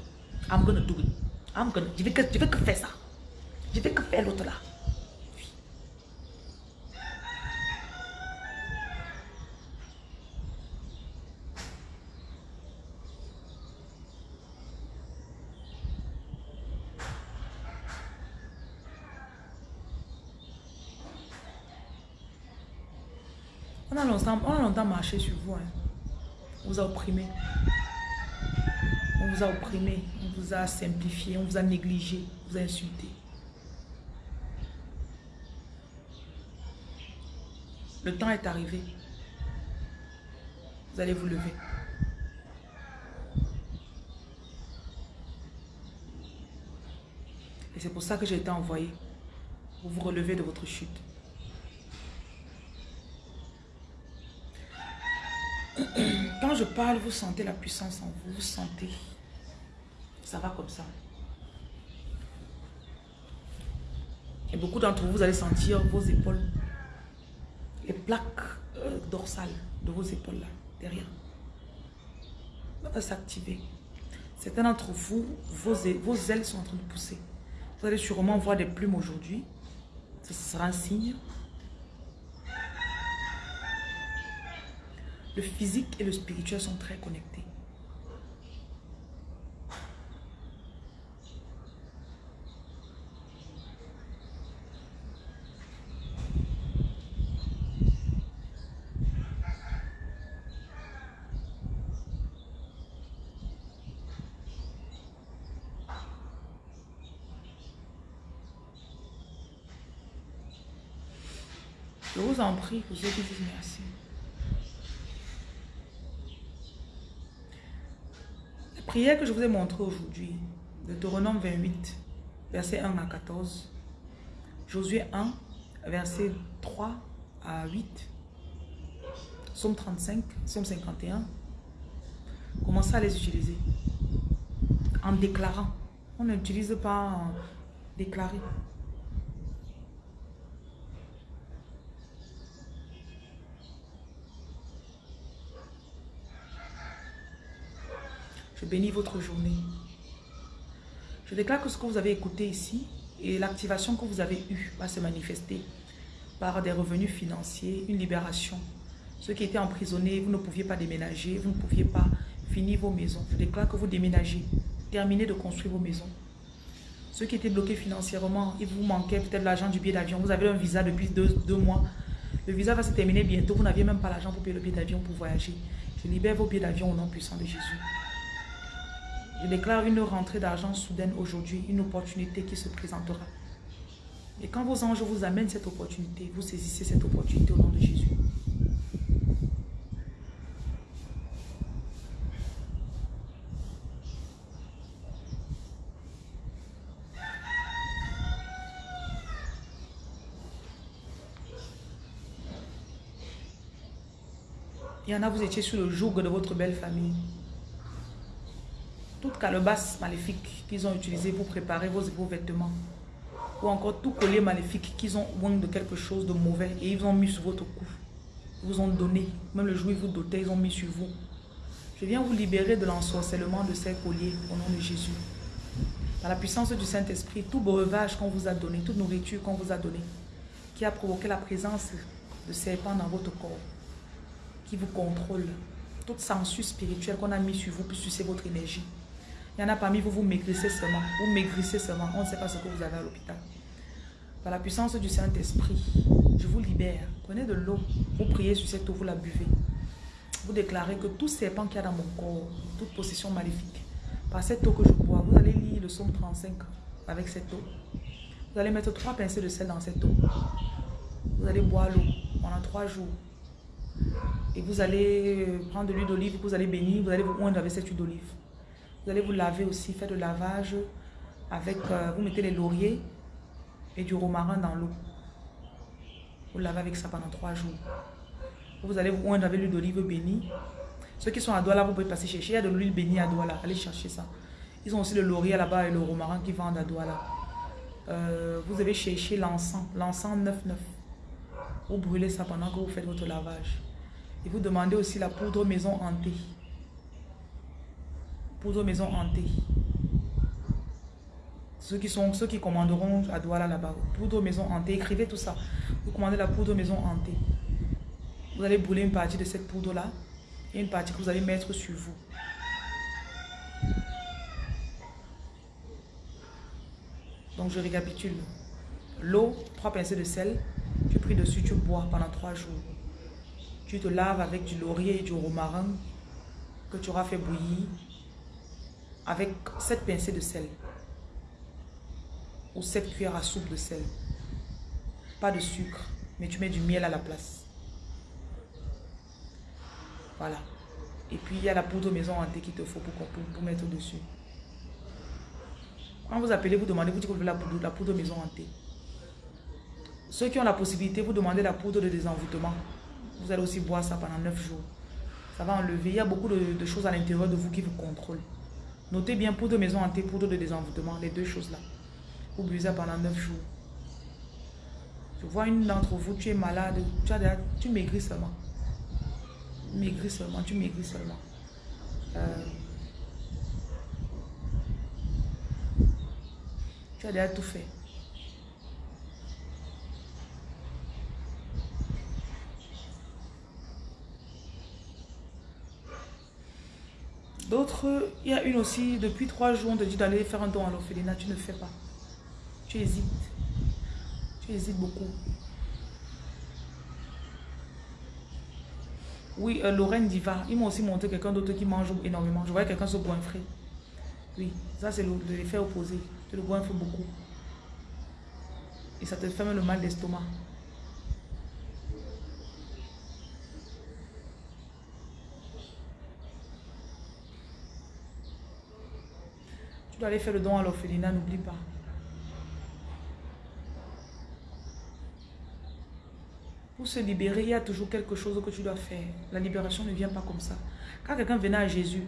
I'm gonna do it. I'm gonna, je vais que, je vais que faire ça. Je vais que faire l'autre là. On a longtemps, marché sur vous. Hein. On vous a opprimé. On vous a opprimé. On vous a simplifié. On vous a négligé. On vous a insulté. Le temps est arrivé. Vous allez vous lever. Et c'est pour ça que j'ai été envoyé. Pour vous relever de votre chute. Quand je parle, vous sentez la puissance en vous. Vous sentez. Ça va comme ça. Et beaucoup d'entre vous, vous allez sentir vos épaules. Les plaques euh, dorsales de vos épaules là, derrière. Va s'activer. Certains d'entre vous, vos ailes sont en train de pousser. Vous allez sûrement voir des plumes aujourd'hui. Ce sera un signe. Le physique et le spirituel sont très connectés. Je vous en prie, vous ceux qui merci. La que je vous ai montrée aujourd'hui, de Deutéronome 28, verset 1 à 14, Josué 1, verset 3 à 8, Somme 35, Somme 51, commencez à les utiliser en déclarant. On n'utilise pas en déclarer. Je bénis votre journée. Je déclare que ce que vous avez écouté ici et l'activation que vous avez eue va se manifester par des revenus financiers, une libération. Ceux qui étaient emprisonnés, vous ne pouviez pas déménager, vous ne pouviez pas finir vos maisons. Je déclare que vous déménagez, terminez de construire vos maisons. Ceux qui étaient bloqués financièrement, il vous manquait peut-être l'argent du billet d'avion. Vous avez un visa depuis deux, deux mois. Le visa va se terminer bientôt. Vous n'aviez même pas l'argent pour payer le billet d'avion pour voyager. Je libère vos billets d'avion au nom puissant de Jésus. Je déclare une rentrée d'argent soudaine aujourd'hui, une opportunité qui se présentera. Et quand vos anges vous amènent cette opportunité, vous saisissez cette opportunité au nom de Jésus. Il y en a, vous étiez sur le joug de votre belle famille toute calebasse maléfique qu'ils ont utilisé pour préparer vos, vêtements, ou encore tout collier maléfique qu'ils ont oint de quelque chose de mauvais et ils ont mis sur votre cou. Ils vous ont donné, même le jour où ils vous dotaient, ils ont mis sur vous. Je viens vous libérer de l'ensorcellement de ces colliers au nom de Jésus. Par la puissance du Saint-Esprit, tout breuvage qu'on vous a donné, toute nourriture qu'on vous a donnée, qui a provoqué la présence de serpents dans votre corps, qui vous contrôle, toute censure spirituelle qu'on a mis sur vous pour sucer votre énergie, il y en a parmi vous, vous maigrissez seulement. Vous maigrissez seulement. On ne sait pas ce que vous avez à l'hôpital. Par la puissance du Saint-Esprit, je vous libère. Prenez de l'eau. Vous priez sur cette eau, vous la buvez. Vous déclarez que tout serpent qu'il y a dans mon corps, toute possession maléfique, par cette eau que je bois, vous allez lire le psaume 35 avec cette eau. Vous allez mettre trois pincées de sel dans cette eau. Vous allez boire l'eau pendant trois jours. Et vous allez prendre de l'huile d'olive, vous allez bénir, vous allez vous oindre avec cette huile d'olive. Vous allez vous laver aussi, faire le lavage avec, euh, vous mettez les lauriers et du romarin dans l'eau. Vous lavez avec ça pendant trois jours. Vous allez vous oindre avec l'huile d'olive bénie. Ceux qui sont à Douala, vous pouvez passer chercher. Il y a de l'huile bénie à Douala. Allez chercher ça. Ils ont aussi le laurier là-bas et le romarin qui vendent à Douala. Euh, vous avez cherché l'encens. L'encens 9-9. Vous brûlez ça pendant que vous faites votre lavage. Et vous demandez aussi la poudre maison hantée poudre maison hantée. Ceux qui, sont, ceux qui commanderont à Douala là-bas, poudre maison hantée, écrivez tout ça. Vous commandez la poudre maison hantée. Vous allez brûler une partie de cette poudre-là et une partie que vous allez mettre sur vous. Donc je récapitule. L'eau, trois pincées de sel, tu pries dessus, tu bois pendant trois jours. Tu te laves avec du laurier et du romarin que tu auras fait bouillir avec cette pincée de sel ou cette cuillère à soupe de sel. Pas de sucre, mais tu mets du miel à la place. Voilà. Et puis, il y a la poudre maison hantée qu'il te faut pour, pour, mettre dessus. Quand vous appelez, vous demandez, vous dites que vous voulez la poudre, la poudre maison hantée. Ceux qui ont la possibilité, vous demandez la poudre de désenvoûtement. Vous allez aussi boire ça pendant 9 jours. Ça va enlever. Il y a beaucoup de, choses à l'intérieur de vous qui vous contrôlent. Notez bien poudre de maison hantée, poudre de désenvoûtement, les deux choses là. Vous buvez pendant 9 jours. Je vois une d'entre vous, tu es malade, tu, as tu maigris seulement. Maigris seulement, tu maigris seulement. Euh, tu as déjà tout fait. D'autres, il y a une aussi, depuis trois jours, on te dit d'aller faire un don à l'orphelinat, tu ne fais pas. Tu hésites. Tu hésites beaucoup. Oui, euh, Lorraine Diva, ils m'ont aussi montré quelqu'un d'autre qui mange énormément. Je voyais quelqu'un se goinfrer. Oui, ça c'est l'effet opposé. Tu le goinfres beaucoup. Et ça te fait même le mal d'estomac. Tu dois aller faire le don à l'orphelinat, n'oublie pas. Pour se libérer, il y a toujours quelque chose que tu dois faire. La libération ne vient pas comme ça. Quand quelqu'un venait à Jésus,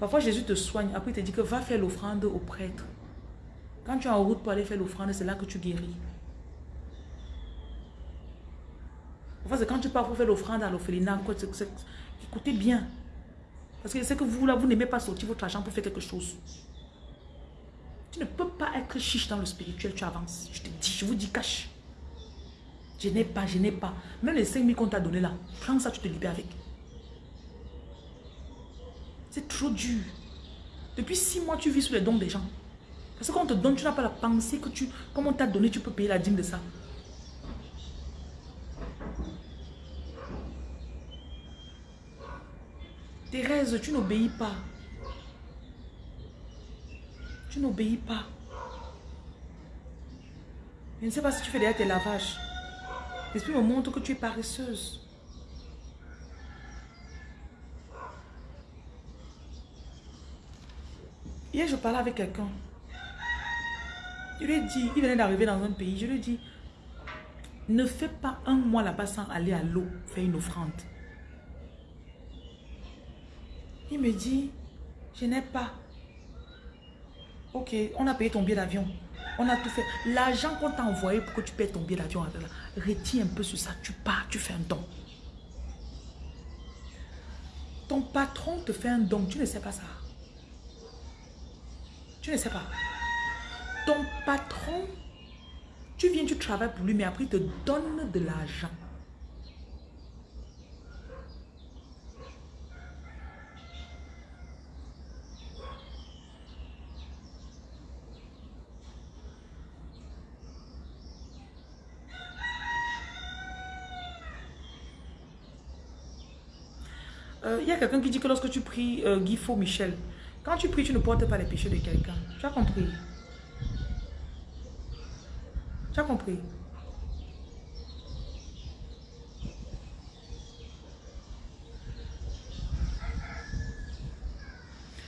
parfois Jésus te soigne, après il te dit que va faire l'offrande au prêtre. Quand tu es en route pour aller faire l'offrande, c'est là que tu guéris. Parfois c'est quand tu pars pour faire l'offrande à l'orphelinat, écoutez bien. Parce que c'est que vous là, vous n'aimez pas sortir votre argent pour faire quelque chose. Tu ne peux pas être chiche dans le spirituel, tu avances. Je te dis, je vous dis cache. Je n'ai pas, je n'ai pas. Même les 5 000 qu'on t'a donné là, prends ça, tu te libères avec. C'est trop dur. Depuis 6 mois, tu vis sous les dons des gens. Parce qu'on te donne, tu n'as pas la pensée que tu, comme on t'a donné, tu peux payer la dîme de ça. Thérèse, tu n'obéis pas. Tu n'obéis pas. Je ne sais pas si tu fais derrière tes lavages. L'esprit me montre que tu es paresseuse. Hier, je parlais avec quelqu'un. Je lui ai dit, il venait d'arriver dans un pays, je lui ai dit, ne fais pas un mois là-bas sans aller à l'eau faire une offrande. Il me dit, je n'ai pas. Ok, on a payé ton billet d'avion. On a tout fait. L'argent qu'on t'a envoyé pour que tu payes ton billet d'avion, retiens un peu sur ça. Tu pars, tu fais un don. Ton patron te fait un don. Tu ne sais pas ça. Tu ne sais pas. Ton patron, tu viens, tu travailles pour lui, mais après il te donne de l'argent. Euh, il y a quelqu'un qui dit que lorsque tu pries euh, Guy Faux Michel, quand tu pries, tu ne portes pas les péchés de quelqu'un. Tu as compris? Tu as compris?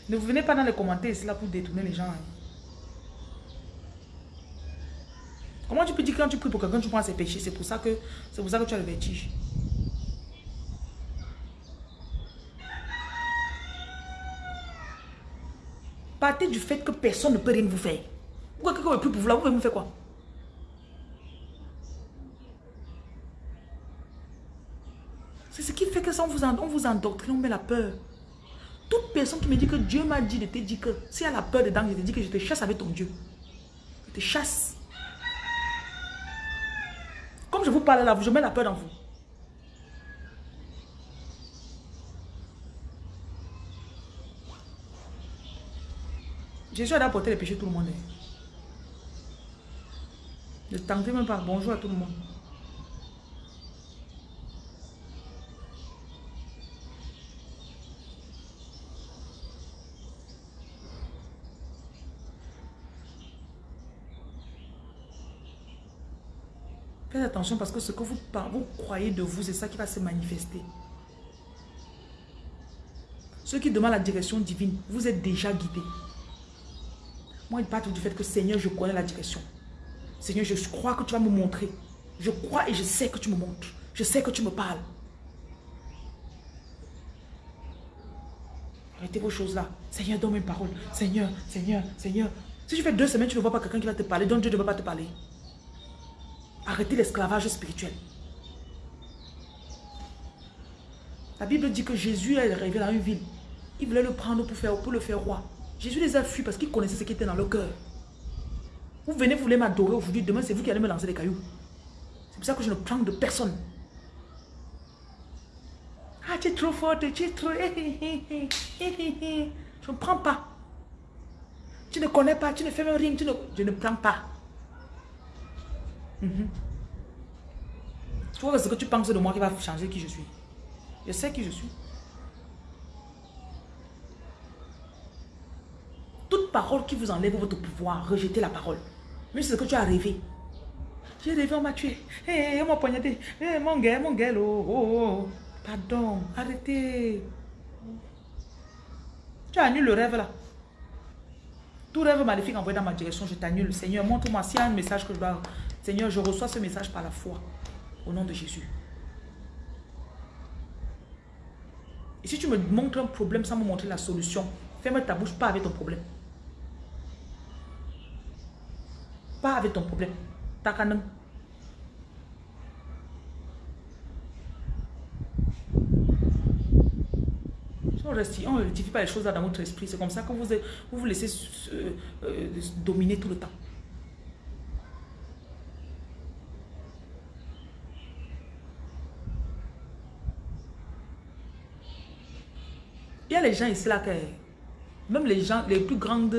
Ne vous venez pas dans les commentaires, c'est là pour détourner les gens. Hein. Comment tu peux dire que quand tu pries pour quelqu'un, tu prends ses péchés? C'est pour c'est pour ça que tu as le vertige. Partez du fait que personne ne peut rien vous faire. Pourquoi quelqu'un ne peut plus pour vous là, vous pouvez me faire quoi? C'est ce qui fait que ça, on vous, on vous endoctrine, on met la peur. Toute personne qui me dit que Dieu m'a dit de te dire que s'il y a la peur dedans, je te dis que je te chasse avec ton Dieu. Je te chasse. Comme je vous parle là, je mets la peur dans vous. Jésus a apporté les péchés tout le monde. Hein. Ne tentez même pas. Bonjour à tout le monde. Faites attention parce que ce que vous, vous croyez de vous, c'est ça qui va se manifester. Ceux qui demandent la direction divine, vous êtes déjà guidés. Moi, il parle du fait que Seigneur, je connais la direction. Seigneur, je crois que tu vas me montrer. Je crois et je sais que tu me montres. Je sais que tu me parles. Arrêtez vos choses là. Seigneur, donne mes paroles. Seigneur, Seigneur, Seigneur. Si tu fais deux semaines, tu ne vois pas quelqu'un qui va te parler, donc Dieu ne va pas te parler. Arrêtez l'esclavage spirituel. La Bible dit que Jésus est arrivé dans une ville. Il voulait le prendre pour le faire roi. Jésus les a fui parce qu'il connaissait ce qui était dans leur cœur. Vous venez, vous voulez m'adorer aujourd'hui, demain c'est vous qui allez me lancer des cailloux. C'est pour ça que je ne prends de personne. Ah, tu es trop forte, tu es trop... Je ne prends pas. Tu ne connais pas, tu ne fais même rien, tu je ne prends pas. Mm -hmm. que ce que tu penses de moi qui va changer qui je suis. Je sais qui je suis. Parole qui vous enlève votre pouvoir, rejetez la parole. Mais c'est ce que tu as rêvé. J'ai rêvé, on m'a tué. Hey, on m'a poignardé. Hey, mon gars, mon gars, oh, oh, oh. Pardon, arrêtez. Tu annules le rêve là. Tout rêve maléfique envoyé dans ma direction, je t'annule. Seigneur, montre-moi s'il y a un message que je dois... Seigneur, je reçois ce message par la foi. Au nom de Jésus. Et si tu me montres un problème sans me montrer la solution, ferme ta bouche, pas avec ton problème. Pas avec ton problème. Takanam. On ne rectifie pas les choses dans votre esprit. C'est comme ça que vous vous, vous laissez euh, euh, dominer tout le temps. Il y a les gens ici là que même les gens, les plus grandes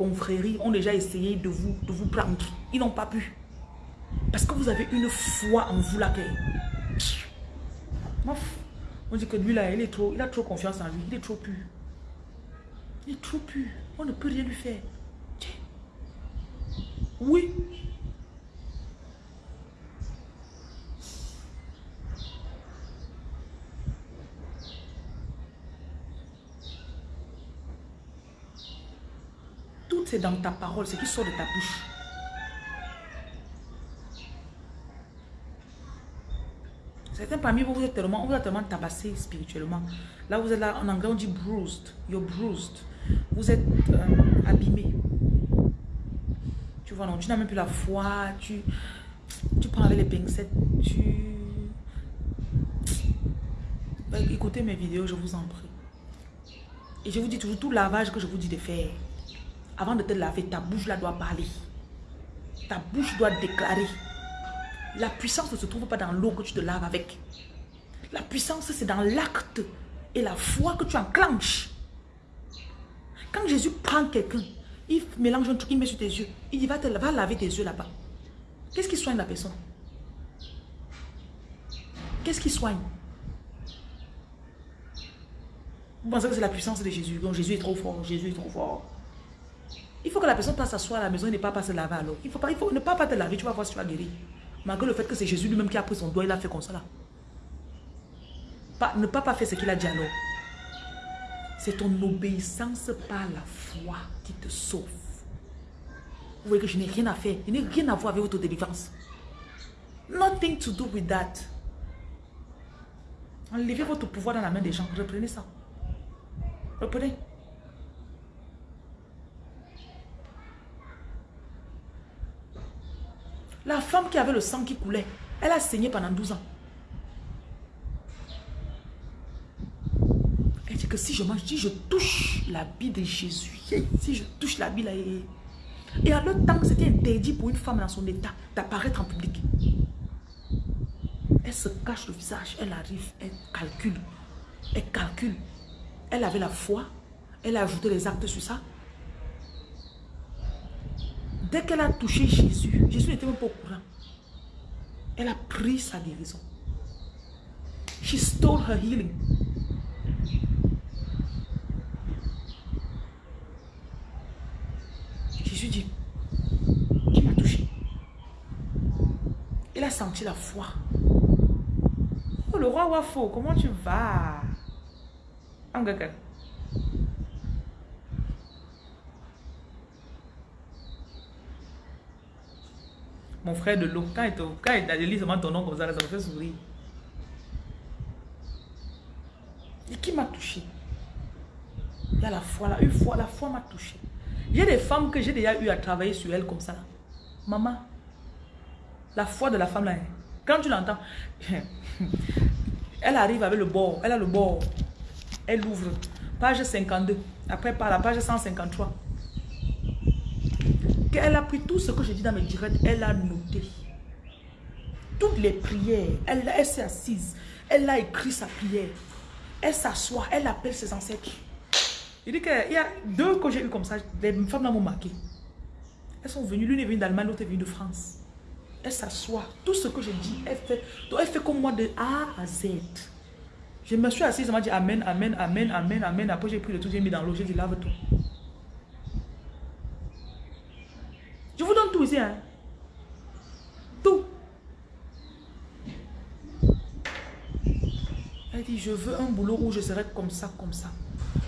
confréries ont déjà essayé de vous, de vous prendre. Ils n'ont pas pu. Parce que vous avez une foi en vous là que... On dit que lui là, il, est trop, il a trop confiance en lui. Il est trop pur. Il est trop pur. On ne peut rien lui faire. Oui. Tout c'est dans ta parole, ce qui sort de ta bouche. Certains parmi vous, vous êtes tellement, vous êtes tellement tabassé spirituellement. Là, vous êtes là, en anglais, on dit bruised. You're bruised. Vous êtes euh, abîmé. Tu vois, non, tu n'as même plus la foi. Tu, tu prends avec les pincettes. Tu... Ben, écoutez mes vidéos, je vous en prie. Et je vous dis toujours, tout lavage que je vous dis de faire, avant de te laver, ta bouche là doit parler. Ta bouche doit déclarer. La puissance ne se trouve pas dans l'eau que tu te laves avec. La puissance, c'est dans l'acte et la foi que tu enclenches. Quand Jésus prend quelqu'un, il mélange un truc, il met sur tes yeux. Il dit, va, te, va laver tes yeux là-bas. Qu'est-ce qui soigne la personne? Qu'est-ce qui soigne? Vous pensez que c'est la puissance de Jésus? Donc Jésus est trop fort, Jésus est trop fort. Il faut que la personne passe s'asseoir à la maison et ne pas, pas se laver alors. Il faut, il ne pas, pas te laver, tu vas voir si tu vas guérir. Malgré le fait que c'est Jésus lui-même qui a pris son doigt, il a fait comme ça ne pas, pas faire ce qu'il a dit alors. C'est ton obéissance par la foi qui te sauve. Vous voyez que je n'ai rien à faire. Je n'ai rien à voir avec votre délivrance. Nothing to do with that. Enlevez votre pouvoir dans la main des gens. Reprenez ça. Reprenez. La femme qui avait le sang qui coulait, elle a saigné pendant 12 ans. Elle dit que si je mange, si je touche la bille de Jésus, si je touche la bille, et, à l'autre temps, c'était interdit pour une femme dans son état d'apparaître en public. Elle se cache le visage, elle arrive, elle calcule, elle calcule. Elle avait la foi, elle a ajouté les actes sur ça. Dès qu'elle a touché Jésus, Jésus n'était même pas au courant. Elle a pris sa guérison. She stole her healing. Jésus dit, qui m'a touché Il a senti la foi. Oh, le roi Wafo, comment tu vas? Mon frère de l'eau. Quand il, lit seulement ton nom comme ça, ça me fait sourire. Et qui m'a touché? Il y a la foi là. Une fois, la foi m'a touché. A des femmes que j'ai déjà eu à travailler sur elles comme ça. Maman, la foi de la femme là, hein. quand tu l'entends, [LAUGHS] elle arrive avec le bord, elle a le bord, elle ouvre, page 52, après par la page 153. Elle a pris tout ce que je dis dans mes directs, elle a noté. Toutes les prières, elle, elle s'est assise, elle a écrit sa prière. Elle s'assoit, elle appelle ses ancêtres. Il dit qu'il y a deux que j'ai eu comme ça, les femmes là m'ont marqué. Elles sont venues, l'une est venue d'Allemagne, l'autre est venue de France. Elle s'assoit. Tout ce que je dis, elle fait. Elle fait comme moi de A à Z. Je me suis assise, elle m'a dit Amen, Amen, Amen, Amen, Amen. Après j'ai pris le tout, j'ai mis dans l'eau, j'ai dit lave tout. Je vous tout ici. Hein. Tout. Elle dit, je veux un boulot où je serai comme ça, comme ça.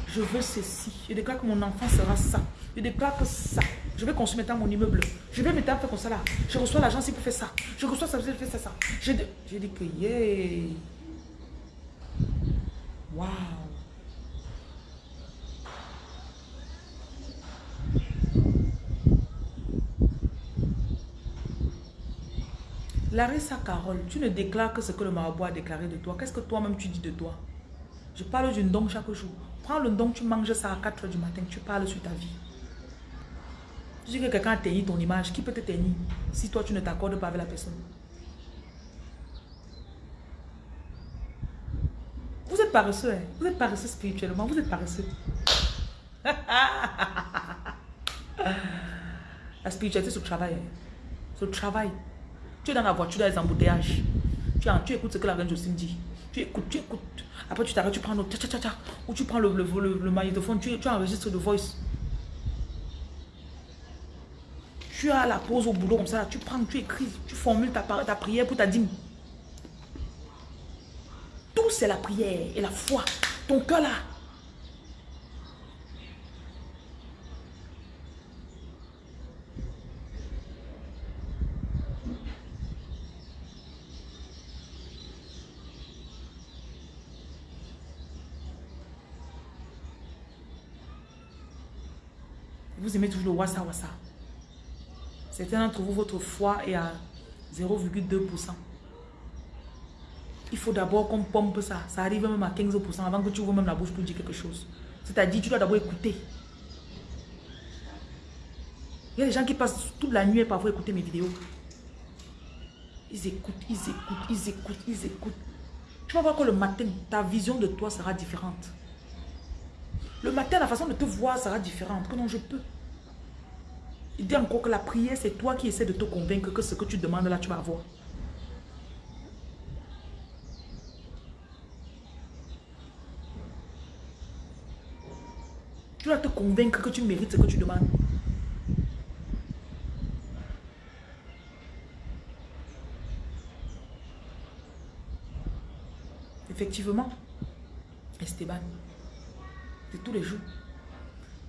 Je veux ceci. Je déclare que mon enfant sera ça. Je déclare que ça. Je vais consommer dans mon immeuble. Je vais mettre faire comme ça là. Je reçois l'argent si pour faire ça. Je reçois ça, je fais ça, ça. J'ai dit que yeah. Waouh. Larissa Carole, tu ne déclares que ce que le marabout a déclaré de toi. Qu'est-ce que toi-même tu dis de toi? Je parle d'une don chaque jour. Prends le don, tu manges ça à 4 h du matin, tu parles sur ta vie. Tu dis que quelqu'un a teigni ton image, qui peut te tenir si toi tu ne t'accordes pas avec la personne? Vous êtes paresseux, hein? vous êtes paresseux spirituellement, vous êtes paresseux. [LAUGHS] la spiritualité, c'est le travail. Hein. C'est le travail. Tu es dans la voiture, dans les embouteillages. Tu, tu écoutes ce que la reine Jocelyne dit. Tu écoutes, tu écoutes. Après, tu t'arrêtes, tu prends l'autre. Ou tu prends le, le, le, le magnétophone, tu, tu enregistres le voice. Tu as la pause au boulot comme ça. Tu prends, tu écris, tu formules ta, ta prière pour ta dîme. Tout, c'est la prière et la foi. Ton cœur là, Vous aimez toujours le wassa wassa. Certains d'entre vous, votre foi est à 0,2%. Il faut d'abord qu'on pompe ça. Ça arrive même à 15% avant que tu ouvres même la bouche pour dire quelque chose. C'est-à-dire, tu dois d'abord écouter. Il y a des gens qui passent toute la nuit parfois écouter mes vidéos. Ils écoutent, ils écoutent, ils écoutent, ils écoutent. Tu vas voir que le matin, ta vision de toi sera différente. Le matin, la façon de te voir sera différente. Que non, je peux. Il dit encore que la prière, c'est toi qui essaies de te convaincre que ce que tu demandes là, tu vas avoir. Tu dois te convaincre que tu mérites ce que tu demandes. Effectivement, Esteban, c'est tous les jours.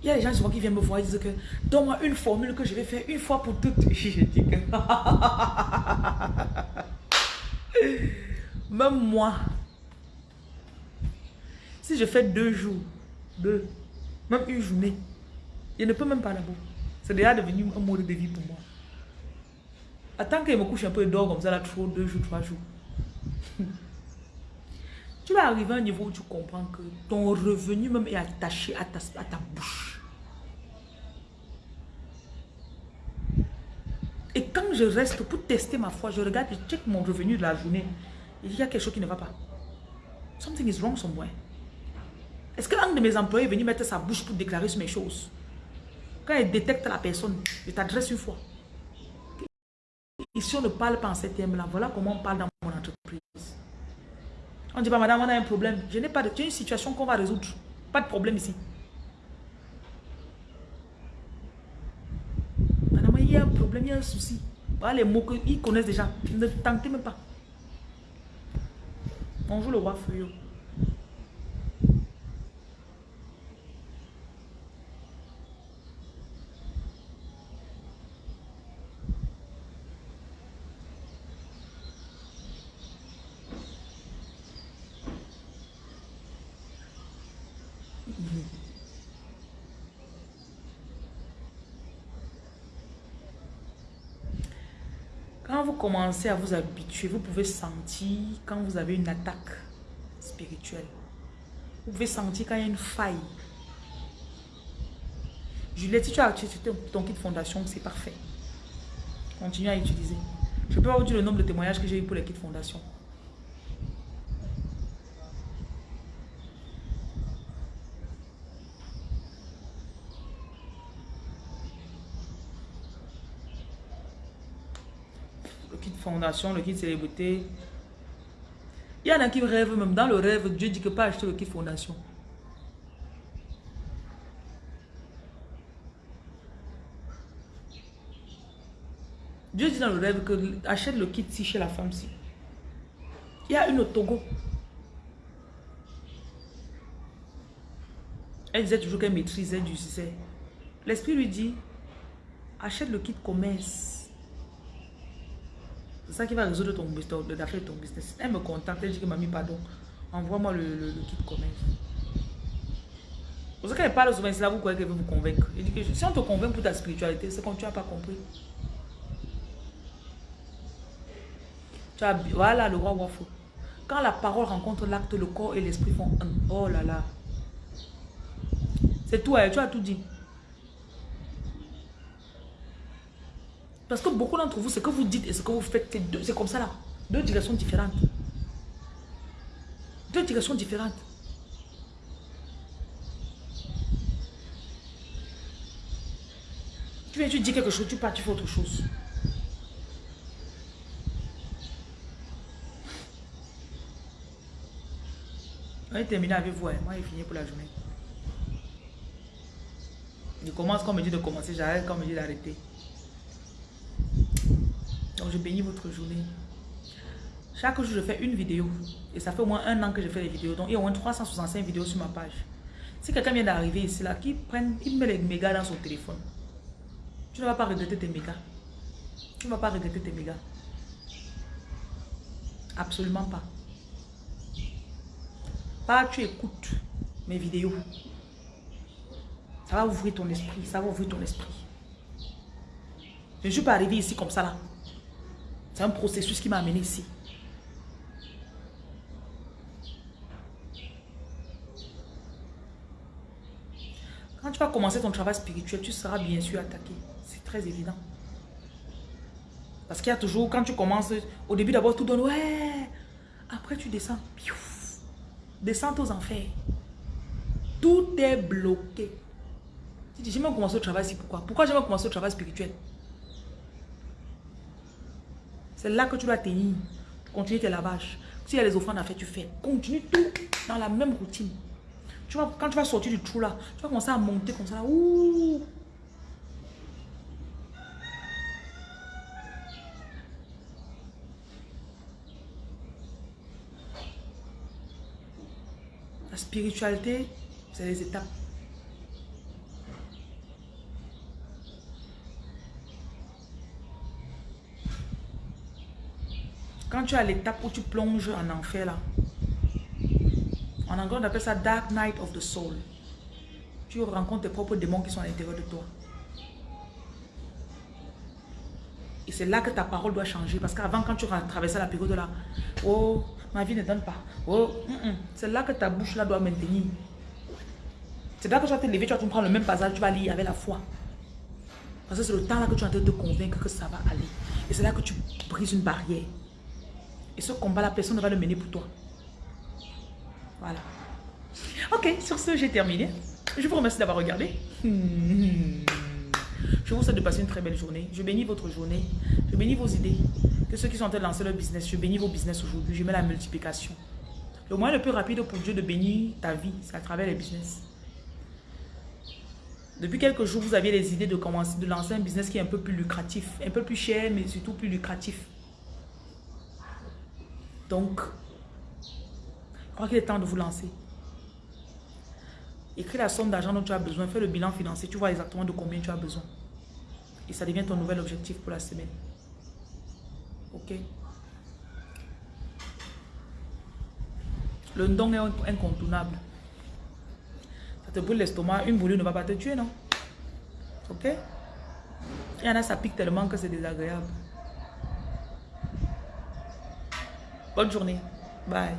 Il y a des gens souvent qui viennent me voir et disent que donne-moi une formule que je vais faire une fois pour toutes. [LAUGHS] Je dis que même moi, si je fais deux jours, deux, même une journée, je ne peux même pas d'abord. C'est déjà devenu un mode de vie pour moi. Attends qu'il me couche un peu et dort comme ça, là, trop, deux jours, trois jours. [LAUGHS] tu vas arriver à un niveau où tu comprends que ton revenu même est attaché à ta, à ta bouche. Et quand je reste pour tester ma foi, je regarde, je check mon revenu de la journée. Il y a quelque chose qui ne va pas. Something is wrong somewhere. Est-ce que l'un de mes employés est venu mettre sa bouche pour déclarer sur mes choses? Quand il détecte la personne, je t'adresse une fois. Ici, on ne parle pas en ces termes-là. Voilà comment on parle dans mon entreprise. On dit pas, madame, on a un problème. Je n'ai pas de... une situation qu'on va résoudre. Pas de problème ici. il y a un problème, il y a un souci. Les mots qu'ils connaissent déjà. Ne tentez même pas. Bonjour le roi Feuillot. Quand vous commencez à vous habituer, vous pouvez sentir quand vous avez une attaque spirituelle. Vous pouvez sentir quand il y a une faille. Juliette, si tu as utilisé ton kit fondation, c'est parfait. Continue à utiliser. Je peux pas vous dire le nombre de témoignages que j'ai eu pour les kits fondation. Le kit fondation, le kit célébrité. Il y en a qui rêvent même. Dans le rêve, Dieu dit que pas acheter le kit fondation. Dieu dit dans le rêve que achète le kit ci chez la femme ci. Il y a une au Togo. Elle disait toujours qu'elle maîtrisait du succès. L'esprit lui dit, achète le kit commerce. Ça qui va résoudre ton business, l'affaire de ton business. Elle me contacte, elle dit que mamie, pardon, envoie-moi le, kit commerce. Ça qu'elle parle souvent, c'est là vous croyez qu'elle veut vous convaincre. Elle dit que si on te convainc pour ta spiritualité, c'est quand tu n'as pas compris. voilà le roi Wafo. Quand la parole rencontre l'acte, le corps et l'esprit font un. Oh là là. C'est tout, hein, tu as tout dit. Parce que beaucoup d'entre vous, ce que vous dites et ce que vous faites, c'est comme ça là. Deux directions différentes. Deux directions différentes. Tu viens, tu dis quelque chose, tu pars, tu fais autre chose. On est terminé avec vous. Hein. Moi, il fini pour la journée. Je commence quand on me dit de commencer, j'arrête quand on me dit d'arrêter. Je bénis votre journée. Chaque jour, je fais une vidéo. Et ça fait au moins un an que je fais les vidéos. Donc, il y a au moins 365 vidéos sur ma page. Si quelqu'un vient d'arriver ici, là, qui prenne, il met les mégas dans son téléphone. Tu ne vas pas regretter tes mégas. Tu ne vas pas regretter tes mégas. Absolument pas. Pas tu écoutes mes vidéos. Ça va ouvrir ton esprit. Ça va ouvrir ton esprit. Je ne suis pas arrivé ici comme ça là. C'est un processus qui m'a amené ici. Quand tu vas commencer ton travail spirituel, tu seras bien sûr attaqué. C'est très évident. Parce qu'il y a toujours, quand tu commences, au début d'abord, tout donne, ouais. Après, tu descends. Descends aux enfers. Tout est bloqué. Tu dis, j'ai même commencé le travail ici, pourquoi? Pourquoi j'ai même commencé le travail spirituel? C'est là que tu dois tenir. Continuer tes lavages. S'il y a les offrandes à faire, tu fais. Continue tout dans la même routine. Tu vois, quand tu vas sortir du trou là, tu vas commencer à monter comme ça. La spiritualité, c'est les étapes. Quand tu as l'étape où tu plonges en enfer là, en anglais on appelle ça Dark Night of the Soul. Tu rencontres tes propres démons qui sont à l'intérieur de toi. Et c'est là que ta parole doit changer. Parce qu'avant, quand tu traversais la période là, oh, Ma vie ne donne pas. Oh, c'est là que ta bouche là doit maintenir. C'est là que tu vas te lever, tu vas te prendre le même passage, tu vas lire avec la foi. Parce que c'est le temps là que tu es en train de te convaincre que ça va aller. Et c'est là que tu brises une barrière. Et ce combat, la personne ne va le mener pour toi. Voilà. Ok, sur ce, j'ai terminé. Je vous remercie d'avoir regardé. Je vous souhaite de passer une très belle journée. Je bénis votre journée. Je bénis vos idées ceux qui sont en train de lancer leur business, je bénis vos business aujourd'hui. Je mets la multiplication. Le moyen le plus rapide pour Dieu de bénir ta vie, c'est à travers les business. Depuis quelques jours, vous aviez les idées de commencer, de lancer un business qui est un peu plus lucratif, un peu plus cher, mais surtout plus lucratif. Donc, je crois qu'il est temps de vous lancer. Écris la somme d'argent dont tu as besoin, fais le bilan financier, tu vois exactement de combien tu as besoin. Et ça devient ton nouvel objectif pour la semaine. Ok? Le don est incontournable. Ça te brûle l'estomac, une boulue ne va pas te tuer, non? Ok? Il y en a, ça pique tellement que c'est désagréable. Bonne journée. Bye.